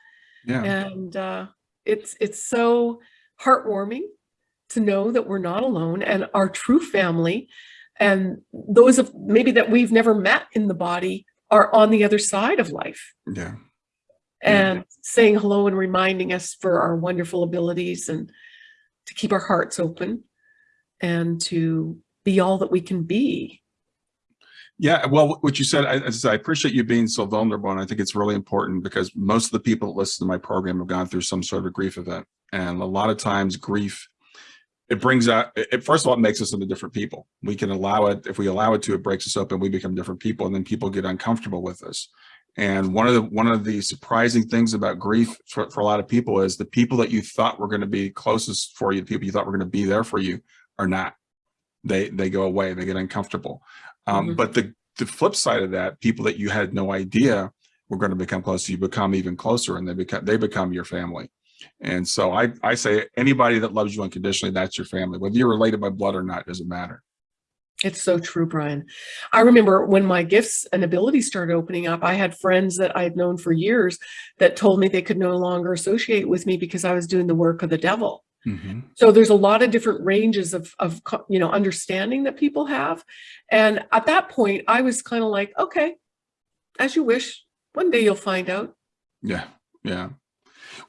Yeah. and uh, it's it's so heartwarming to know that we're not alone and our true family and those of maybe that we've never met in the body are on the other side of life Yeah. Yeah. and saying hello and reminding us for our wonderful abilities and to keep our hearts open and to be all that we can be Yeah, well, what you said, I, I appreciate you being so vulnerable, and I think it's really important because most of the people that listen to my program have gone through some sort of a grief event, and a lot of times grief, it brings out. It, first of all, it makes us into different people. We can allow it if we allow it to. It breaks us open. We become different people, and then people get uncomfortable with us. And one of the one of the surprising things about grief for, for a lot of people is the people that you thought were going to be closest for you, the people you thought were going to be there for you, are not. They they go away. They get uncomfortable. Um, Mhm. But the, the flip side of that, people that you had no idea were going to become close to you, become even closer and they become, they become your family. And so I, I say anybody that loves you unconditionally, that's your family, whether you're related by blood or not, doesn't matter. It's so true, Brian. I remember when my gifts and abilities started opening up, I had friends that I had known for years that told me they could no longer associate with me because I was doing the work of the devil. Mhm. So there's a lot of different ranges of, of you know, understanding that people have. And at that point, I was kind of like, okay, as you wish, one day you'll find out. Yeah. Yeah.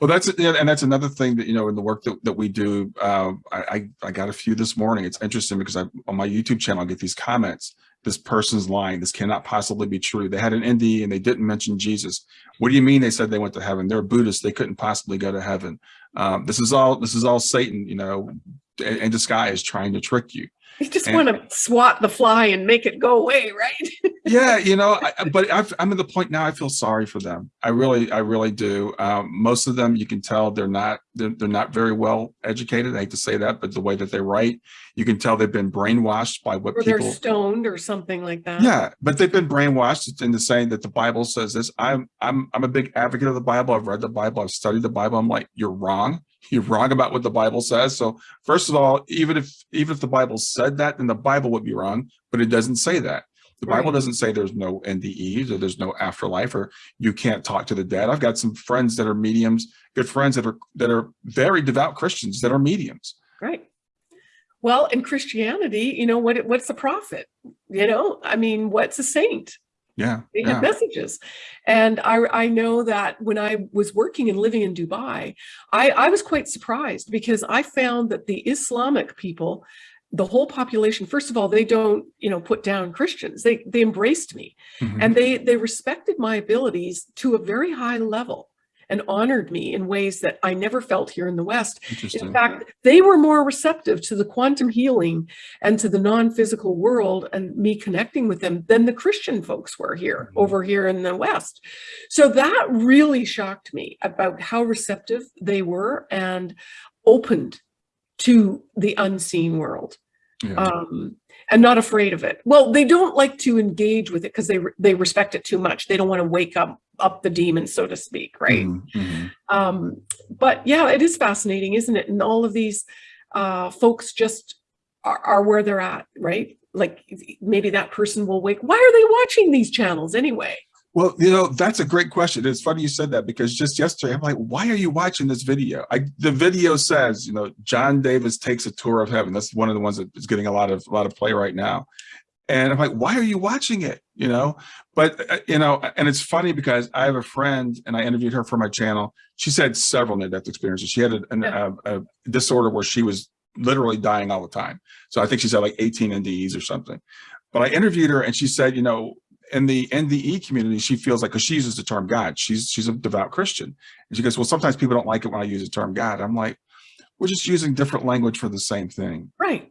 Well, that's and that's another thing that you know in the work that, that we do. Uh, I, I I got a few this morning. It's interesting because I on my YouTube channel I get these comments. This person's lying. This cannot possibly be true. They had an NDE and they didn't mention Jesus. What do you mean? They said they went to heaven. They're Buddhists. They couldn't possibly go to heaven. Um, this is all. This is all Satan. You know, in, in disguise, trying to trick you. You just And- want to swat the fly and make it go away, right? yeah you know I, I- but I've, i'm at the point now i feel sorry for them. I really i really do. Um, most of them you can tell they're not they're, they're not very well educated. I hate to say that but the way that they write you can tell they've been brainwashed by what or they're people stoned or something like that. yeah but they've been brainwashed into saying that the bible says this. I'm i'm i'm a big advocate of the bible. I've read the bible. I've studied the bible. I'm like you're wrong. You're wrong about what the bible says. So first of all even if even if the bible said that then the bible would be wrong but it doesn't say that the bible Right. doesn't say there's no ndes or there's no afterlife or you can't talk to the dead i've got some friends that are mediums good friends that are that are very devout christians that are mediums Right. Well, in Christianity, you know, what what's a prophet? You know, I mean, what's a saint? Yeah. They yeah. have messages. And I, I know that when I was working and living in Dubai, I, I was quite surprised because I found that the Islamic people, the whole population, first of all, they don't, you know, put down Christians. They they embraced me Mhm. and they they respected my abilities to a very high level and honored me in ways that I never felt here in the West. In fact, they were more receptive to the quantum healing and to the non-physical world and me connecting with them than the Christian folks were here, Mhm. over here in the West. So that really shocked me about how receptive they were and opened to the unseen world yeah. um, and not afraid of it. Well, they don't like to engage with it because they re- they respect it too much. They don't want to wake up up the demon, so to speak, right? Mhm, mhm. Um, but yeah, it is fascinating, isn't it? And all of these uh, folks just are, are where they're at, right? Like maybe that person will wake. Why are they watching these channels anyway? Well, you know, that's a great question. It's funny you said that because just yesterday I'm like, why are you watching this video? I, the video says, you know, John Davis takes a tour of heaven. That's one of the ones that is getting a lot of a lot of play right now. And I'm like, why are you watching it? You know, but uh, you know, and it's funny because I have a friend and I interviewed her for my channel. She's had several near-death experiences. She had a, an- Yeah. a, a disorder where she was literally dying all the time. So I think she's had like 18 NDEs or something. But I interviewed her and she said, you know, in the NDE community, she feels like, because she uses the term God, she's she's a devout Christian. And she goes, well, sometimes people don't like it when I use the term God. I'm like, we're just using different language for the same thing. Right.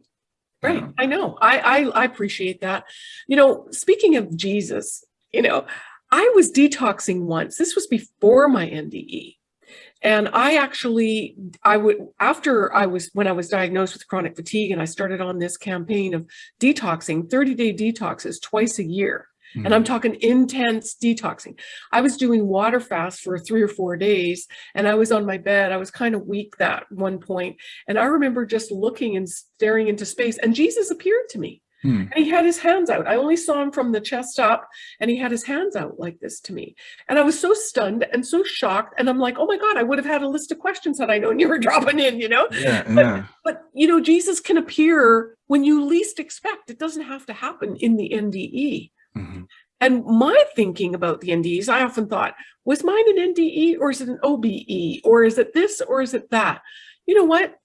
Right. Yeah. I know. I, I I appreciate that. You know, speaking of Jesus, you know, I was detoxing once. This was before my NDE. And I actually, I would, after I was, when I was diagnosed with chronic fatigue and I started on this campaign of detoxing, 30 day detoxes twice a year. And I'm talking intense detoxing. I was doing water fast for three or four days and I was on my bed. I was kind of weak that one point, And I remember just looking and staring into space and Jesus appeared to me. Hmm. And he had his hands out. I only saw him from the chest up and he had his hands out like this to me. And I was so stunned and so shocked. And I'm like, oh my God, I would have had a list of questions had I known you were dropping in, you know? Yeah, yeah. But, you know, Jesus can appear when you least expect. It doesn't have to happen in the NDE. Mhm. And my thinking about the NDEs, I often thought, was mine an NDE or is it an OBE or is it this or is it that? You know what?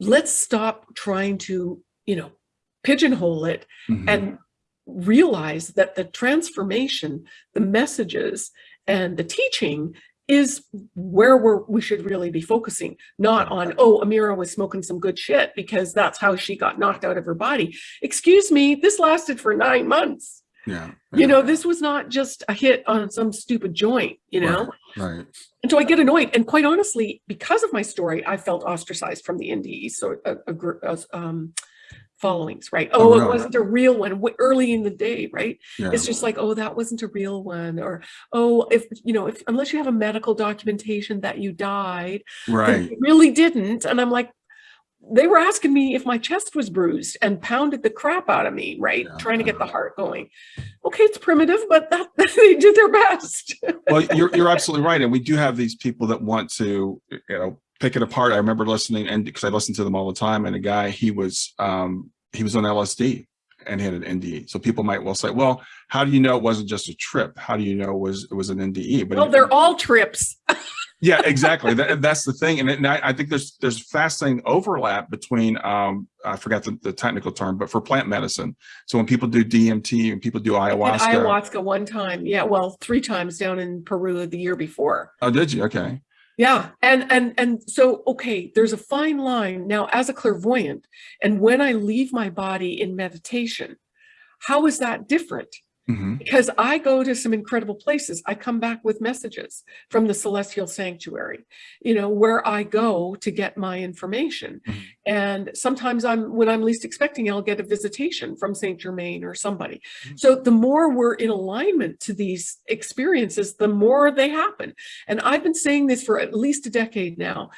Let's stop trying to, you know, pigeonhole it Mhm. and realize that the transformation, the messages and the teaching is where we're, we should really be focusing, not on, oh, Amira was smoking some good shit because that's how she got knocked out of her body. Excuse me, this lasted for nine months. yeah. You know, this was not just a hit on some stupid joint, you know? Right. And so I get annoyed. And quite honestly, because of my story, I felt ostracized from the NDE so a, a, gr- uh, um, followings, right? Oh, Oh, it wasn't a real one early in the day, right? Yeah. It's just like, oh, that wasn't a real one. Or, oh, if, you know, if unless you have a medical documentation that you died, right. you really didn't. And I'm like, they were asking me if my chest was bruised and pounded the crap out of me, right? Yeah, Trying to get the heart going. Okay, it's primitive, but that they did their best. well, you're you're absolutely right, and we do have these people that want to, you know, pick it apart. I remember listening, and because I listened to them all the time, and a guy he was um he was on LSD and had an NDE. So people might well say, well, how do you know it wasn't just a trip? How do you know it was it was an NDE? But well, they're all trips. yeah, exactly. That, that's the thing, and, it- and I, I think there's there's fascinating overlap between um I forgot the, the technical term, but for plant medicine. So when people do DMT and people do ayahuasca, ayahuasca one time. Yeah, well, three times down in Peru the year before. oh, did you? Okay. Yeah, and and and so okay, there's a fine line now as a clairvoyant, and when I leave my body in meditation, how is that different? Hmm Because I go to some incredible places. I come back with messages from the celestial sanctuary, you know, where I go to get my information. Mhm. And sometimes I'm when I'm least expecting, I'll get a visitation from Saint Germain or somebody. Mhm. So the more we're in alignment to these experiences, the more they happen. And I've been saying this for at least a decade now.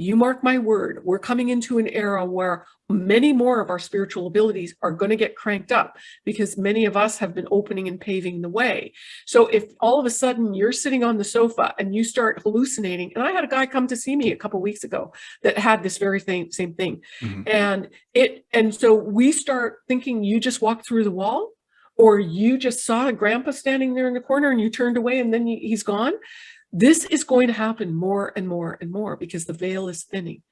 You mark my word, we're coming into an era where many more of our spiritual abilities are going to get cranked up because many of us have been opening and paving the way. So if all of a sudden you're sitting on the sofa and you start hallucinating, and I had a guy come to see me a couple weeks ago that had this very thing, same thing. Mhm. And it, and so we start thinking you just walked through the wall or you just saw a grandpa standing there in the corner and you turned away and then he's gone. This is going to happen more and more and more because the veil is thinning.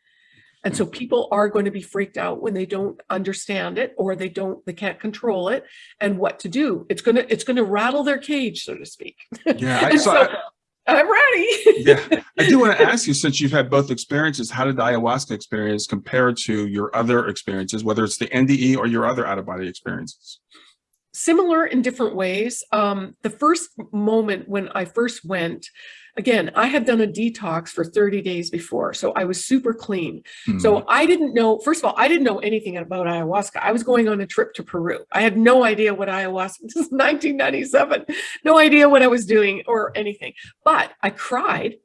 And so people are going to be freaked out when they don't understand it or they don't, they can't control it and what to do. It's gonna, it's gonna rattle their cage, so to speak. Yeah, I, so, so I, i'm ready. yeah, I do want to ask you, since you've had both experiences, how did the ayahuasca experience compare to your other experiences, whether it's the NDE or your other out of body experiences? similar in different ways. Um, the first moment when I first went, again, I had done a detox for 30 days before, so I was super clean. Hmm. So I didn't know, first of all, I didn't know anything about ayahuasca. I was going on a trip to Peru. I had no idea what ayahuasca, this is 1997, no idea what I was doing or anything. But I cried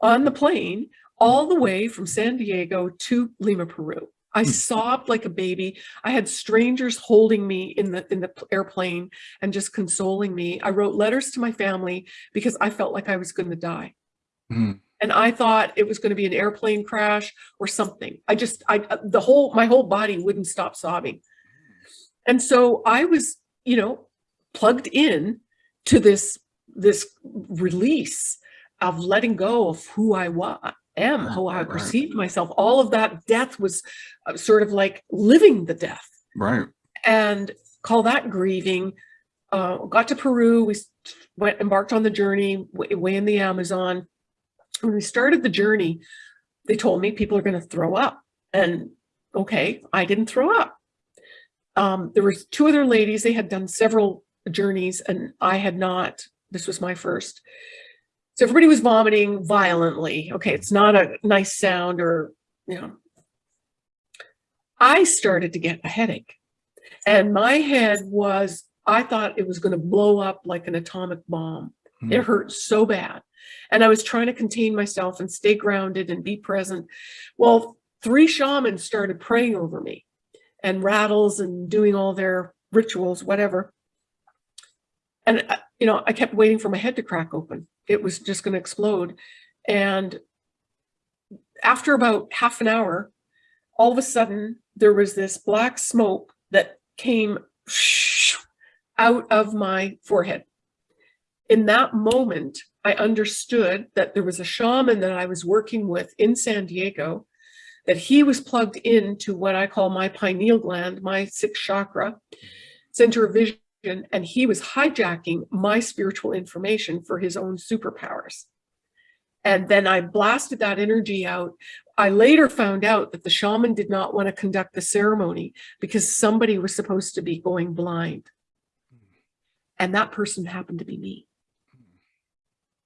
on the plane all the way from San Diego to Lima, Peru. I Hmm. sobbed like a baby. I had strangers holding me in the in the airplane and just consoling me. I wrote letters to my family because I felt like I was going to die. Hmm. And I thought it was going to be an airplane crash or something. I just I uh, the whole my whole body wouldn't stop sobbing. And so I was, you know, plugged in to this this release of letting go of who I was am, Right, how I perceived myself. All of that death was uh, sort of like living the death Right. and call that grieving. Uh, got to Peru, we went embarked on the journey way, in the Amazon. When we started the journey, they told me people are going to throw up, and okay, I didn't throw up. Um, there was two other ladies; they had done several journeys, and I had not. This was my first. So everybody was vomiting violently. Okay, it's not a nice sound, or you know. I started to get a headache. And my head was, I thought it was going to blow up like an atomic bomb. Hmm. It hurt so bad. And I was trying to contain myself and stay grounded and be present. Well, three shamans started praying over me and rattles and doing all their rituals, whatever. And, uh, you know, I kept waiting for my head to crack open. It was just going to explode. And after about half an hour, all of a sudden there was this black smoke that came out of my forehead. In that moment, I understood that there was a shaman that I was working with in San Diego, that he was plugged into what I call my pineal gland, my sixth chakra, center of vision, and he was hijacking my spiritual information for his own superpowers. And then I blasted that energy out. I later found out that the shaman did not want to conduct the ceremony because somebody was supposed to be going blind. And that person happened to be me.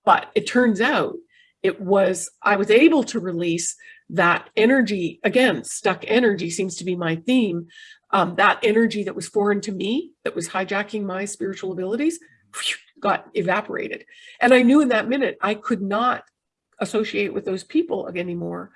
But it turns out it was, I was able to release that energy. Again, stuck energy seems to be my theme. Um, that energy that was foreign to me, that was hijacking my spiritual abilities, got evaporated. And I knew in that minute I could not associate with those people anymore.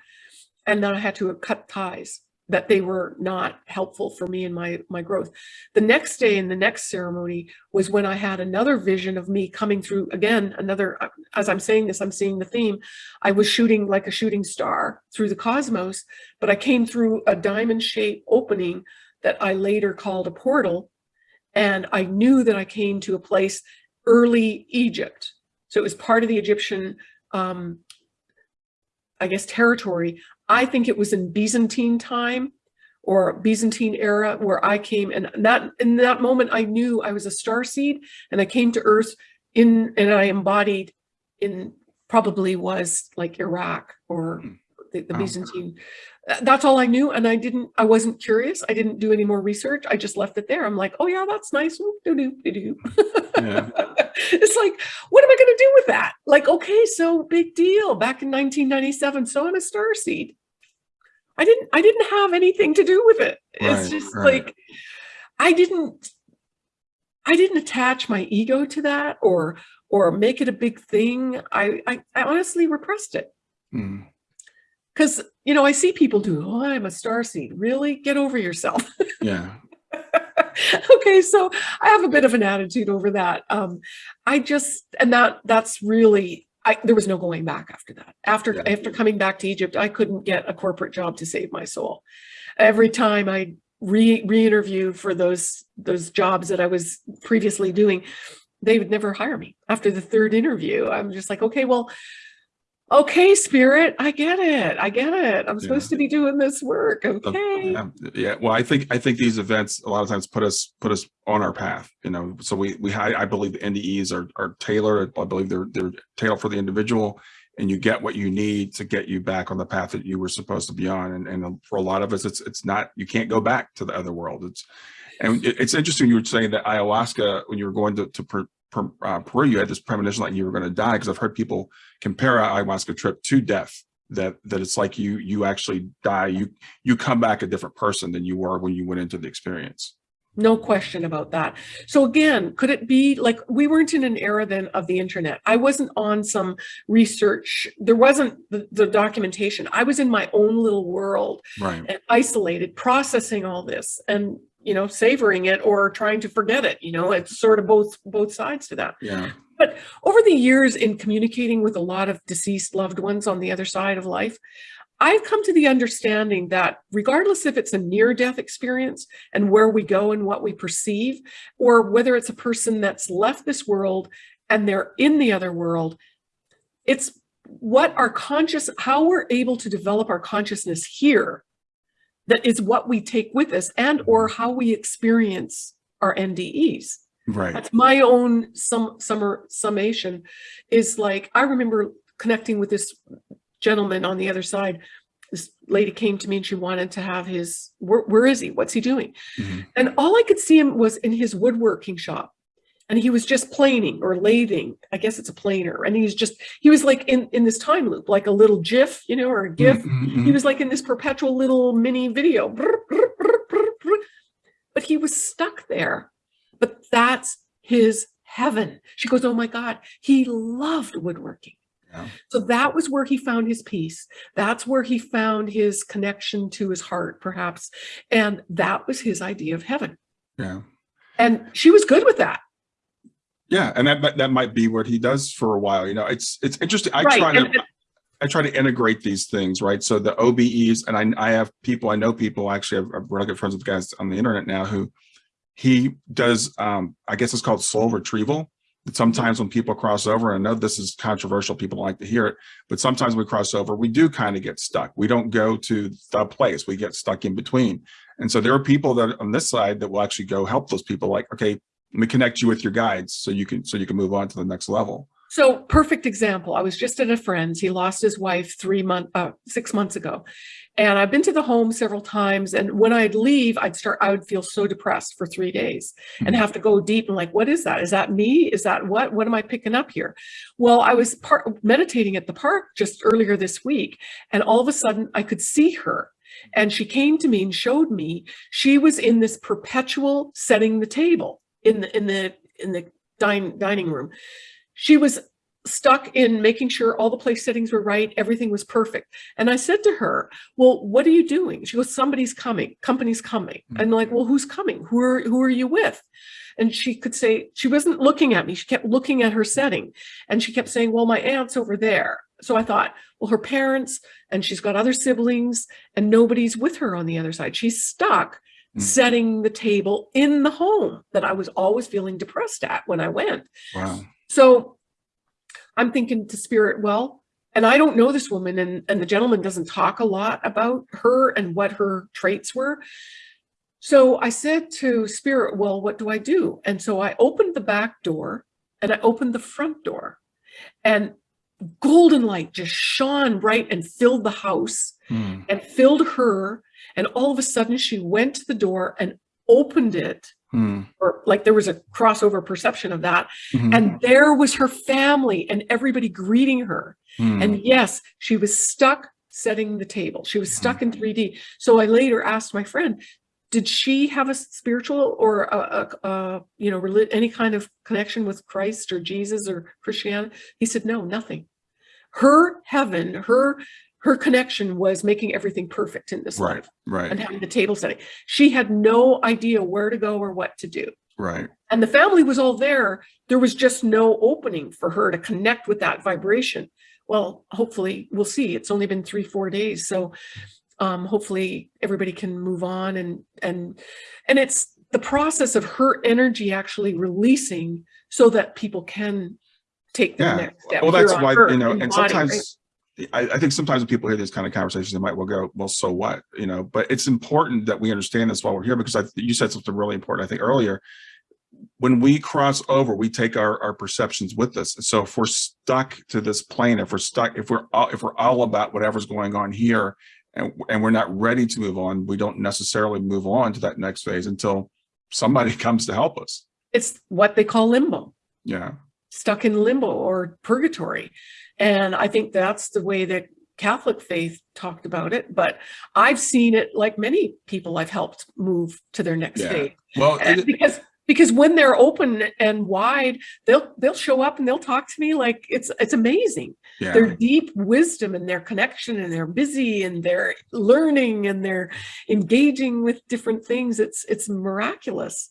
And then I had to cut ties that they were not helpful for me in my my growth. The next day in the next ceremony was when I had another vision of me coming through again another as I'm saying this I'm seeing the theme I was shooting like a shooting star through the cosmos but I came through a diamond shaped opening that I later called a portal and I knew that I came to a place early Egypt so it was part of the Egyptian um, I guess, territory. I think it was in Byzantine time or Byzantine era where I came and that in that moment I knew I was a star seed and I came to earth in and I embodied in probably was like Iraq or the, the Wow. Byzantine. Uh, That's all I knew. And I didn't, I wasn't curious. I didn't do any more research. I just left it there. I'm like, oh yeah, that's nice. Oop, doo, doo, doo, doo. Yeah. it's like, what am I going to do with that? Like, okay, so big deal. Back in 1997, so I'm a star seed. I didn't, I didn't have anything to do with it. It's just right. like, I didn't, I didn't attach my ego to that or, or make it a big thing. I, I, I honestly repressed it. Hmm. Because you know I see people do. Oh, I'm a star seed. Really, get over yourself. Yeah. okay, so I have a bit of an attitude over that. Um, I just and that that's really I there was no going back after that. After Yeah. after coming back to Egypt, I couldn't get a corporate job to save my soul. Every time I re re-interviewed for those those jobs that I was previously doing, they would never hire me. After the third interview, I'm just like, okay, well, okay, spirit, I get it. I get it. I'm Yeah. supposed to be doing this work. Okay. Yeah, yeah. Well, I think I think these events a lot of times put us put us on our path. You know, so we we I I believe the NDEs are are tailored. I believe they're they're tailored for the individual, and you get what you need to get you back on the path that you were supposed to be on. And and for a lot of us, it's it's not you can't go back to the other world. It's and it's interesting you were saying that ayahuasca when you were going to to per, uh, Peru, you had this premonition like you were going to die because I've heard people compare a ayahuasca trip to death. That that it's like you you actually die you you come back a different person than you were when you went into the experience. No question about that. So again, could it be like we weren't in an era then of the internet? I wasn't on some research. There wasn't the, the documentation. I was in my own little world Right. and isolated, processing all this and you know savoring it or trying to forget it. You know, it's sort of both both sides to that. Yeah. But over the years, in communicating with a lot of deceased loved ones on the other side of life, I've come to the understanding that regardless if it's a near death experience and where we go and what we perceive, or whether it's a person that's left this world and they're in the other world, it's what our conscious, how we're able to develop our consciousness here that is what we take with us and or how we experience our NDEs Right. that's my own sum summer summation is like i remember connecting with this gentleman on the other side. This lady came to me and she wanted to have his where, where is he? What's he doing? Mhm. and all i could see him was in his woodworking shop and he was just planing or lathing i guess it's a planer and he's just he was like in in this time loop like a little gif you know or a gif Mhm, he mhm. was like in this perpetual little mini video. But he was stuck there. But that's his heaven. She goes, Oh my God, he loved woodworking. Yeah. So that was where he found his peace. That's where he found his connection to his heart, perhaps. And that was his idea of heaven. Yeah. And she was good with that. Yeah. And that, that that might be what he does for a while. You know, it's it's interesting. I Right, try and- to I try to integrate these things, right? So the OBEs, and I, I have people, I know people actually, I've, I've really good friends with guys on the internet now who he does, um, I guess it's called soul retrieval. That sometimes when people cross over, and I know this is controversial, people don't like to hear it, but sometimes we cross over, we do kind of get stuck. We don't go to the place, we get stuck in between. And so there are people that on this side that will actually go help those people like, okay, let me connect you with your guides so you can so you can move on to the next level. So perfect example. I was just at a friend's. He lost his wife three month, uh, six months ago, and I've been to the home several times. And when I'd leave, I'd start. I would feel so depressed for three days and Mhm. have to go deep and like, what is that? Is that me? Is that what? What am I picking up here? Well, I was part meditating at the park just earlier this week, and all of a sudden I could see her. And she came to me and showed me she was in this perpetual setting the table in the in the in the dine, dining room. She was stuck in making sure all the place settings were right everything was perfect. And i said to her well what are you doing? She goes somebody's coming company's coming. Mhm. i'm like well who's coming? Who are who are you with? And she could say she wasn't looking at me she kept looking at her setting. And she kept saying well my aunt's over there. So i thought well her parents and she's got other siblings and nobody's with her on the other side. She's stuck Mm. setting the table in the home that i was always feeling depressed at when i went Wow. so I'm thinking to spirit, well, and I don't know this woman, and, and the gentleman doesn't talk a lot about her and what her traits were. So I said to spirit, well, what do I do? And so I opened the back door and I opened the front door, and golden light just shone bright and filled the house Hmm. and filled her. And all of a sudden, she went to the door and opened it, Hmm. or like there was a crossover perception of that. Mhm. And there was her family and everybody greeting her. Hmm. And yes, she was stuck setting the table. She was stuck in 3D. So I later asked my friend, did she have a spiritual or a, a, a you know any kind of connection with Christ or Jesus or Christianity? He said no, nothing. Her heaven, her her connection was making everything perfect in this Right, life right, and having the table setting. She had no idea where to go or what to do. right. And the family was all there. There was just no opening for her to connect with that vibration. Well, hopefully we'll see. It's only been three, four days. So um, hopefully everybody can move on and, and, and it's the process of her energy actually releasing so that people can take the Yeah. next step. Well, that's why, you know, and sometimes I, I think sometimes when people hear these kind of conversations, they might well go, well, so what, you know, but it's important that we understand this while we're here because I, you said something really important, I think earlier. When we cross over, we take our, our perceptions with us. So if we're stuck to this plane, if we're stuck, if we're, all if we're all about whatever's going on here and, and we're not ready to move on, we don't necessarily move on to that next phase until somebody comes to help us. It's what they call limbo. Yeah, stuck in limbo or purgatory. And I think that's the way that Catholic faith talked about it. But I've seen it like many people I've helped move to their next Yeah. phase. well, because because when they're open and wide, they'll they'll show up and they'll talk to me like it's it's amazing. yeah. Their deep wisdom and their connection and they're busy and they're learning and they're engaging with different things. It's it's miraculous.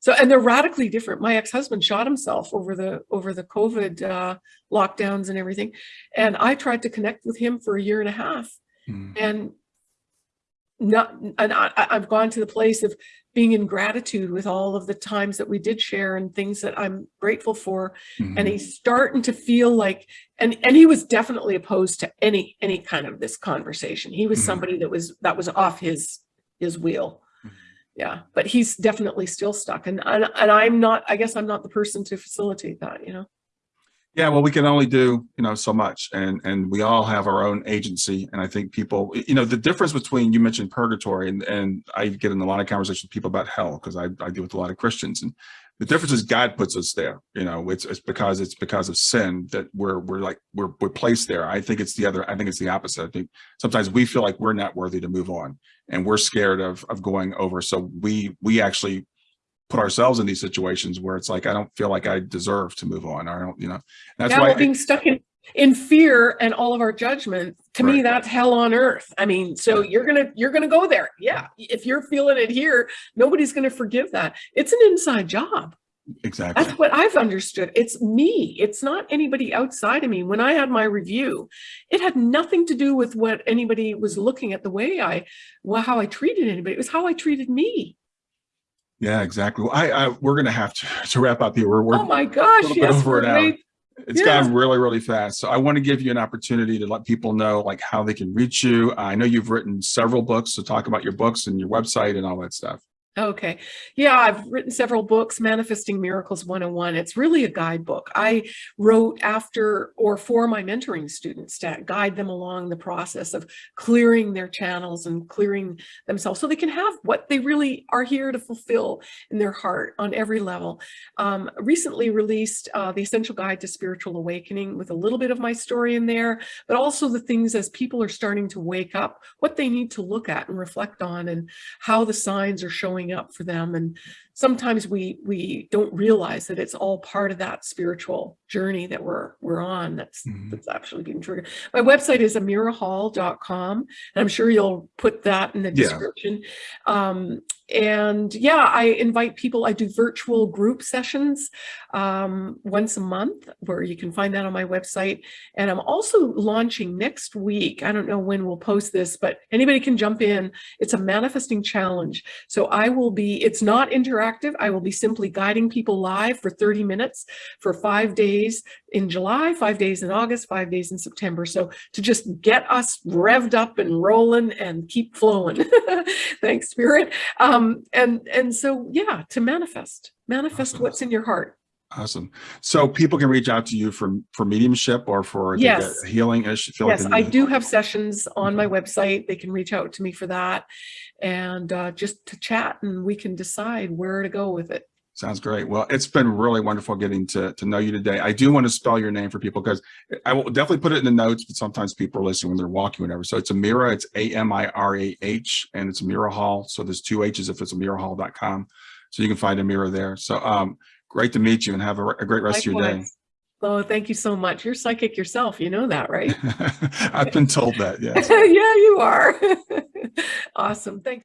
So and they're radically different. My ex-husband shot himself over the over the COVID uh, lockdowns and everything, and I tried to connect with him for a year and a half, Mm. and not and I, I've gone to the place of being in gratitude with all of the times that we did share and things that I'm grateful for Mhm. and he's starting to feel like and and he was definitely opposed to any any kind of this conversation he was Mhm. somebody that was that was off his his wheel. Yeah but he's definitely still stuck and and, and i'm not i guess i'm not the person to facilitate that you know Yeah, well, we can only do, you know, so much and, and we all have our own agency. And I think people, you know, the difference between, you mentioned purgatory and, and I get in a lot of conversations with people about hell because I, I deal with a lot of Christians and the difference is God puts us there, you know, it's, it's because it's because of sin that we're, we're like, we're, we're placed there. I think it's the other, I think it's the opposite. I think sometimes we feel like we're not worthy to move on and we're scared of, of going over. So we, we actually put ourselves in these situations where it's like, I don't feel like I deserve to move on. I don't, you know, that's now why. we're being stuck in in fear and all of our judgment to me Right. that's hell on earth i mean so you're gonna you're gonna go there yeah if you're feeling it here nobody's gonna forgive that it's an inside job exactly. That's what I've understood. It's me. It's not anybody outside of me. When I had my review, it had nothing to do with what anybody was looking at the way I, well, how I treated anybody. It was how I treated me. Yeah, exactly. Well, I, I, we're going to have to, to wrap up here. We're, we're oh my gosh. Yes, over we're an hour. It's yeah. gone really, really fast. So I want to give you an opportunity to let people know like how they can reach you. I know you've written several books, so talk about your books and your website and all that stuff. Okay. Yeah, I've written several books, Manifesting Miracles 101. It's really a guidebook. I wrote after or for my mentoring students to guide them along the process of clearing their channels and clearing themselves so they can have what they really are here to fulfill in their heart on every level. Um, recently released uh, The Essential Guide to Spiritual Awakening with a little bit of my story in there, but also the things as people are starting to wake up, what they need to look at and reflect on and how the signs are showing up for them and sometimes we we don't realize that it's all part of that spiritual journey that we're we're on that's Mhm. that's actually being triggered my website is amirahall.com and i'm sure you'll put that in the Yeah. description um and yeah i invite people i do virtual group sessions um once a month where you can find that on my website and i'm also launching next week i don't know when we'll post this but anybody can jump in it's a manifesting challenge so I will be, it's not interactive. I will be simply guiding people live for 30 minutes for five days in July, five days in August, five days in September. So to just get us revved up and rolling and keep flowing. Thanks, Spirit. Um, and, and so, yeah, to manifest, manifest Awesome. what's in your heart. Awesome. So people can reach out to you for, for mediumship or for Yes. healing. like Yes, I do have sessions on my website. They can reach out to me for that and uh, just to chat and we can decide where to go with it. Sounds great. Well, it's been really wonderful getting to, to know you today. I do want to spell your name for people because I will definitely put it in the notes, but sometimes people are listening when they're walking, whatever. So it's Amirah, it's A-M-I-R-A-H, and it's Amirah Hall. So there's two H's if it's amirahall.com. So you can find Amirah there. So um, great to meet you and have a, a great rest of your day. Oh, thank you so much. You're psychic yourself. You know that, right? I've been told that, yes. yeah, you are. awesome. Thanks.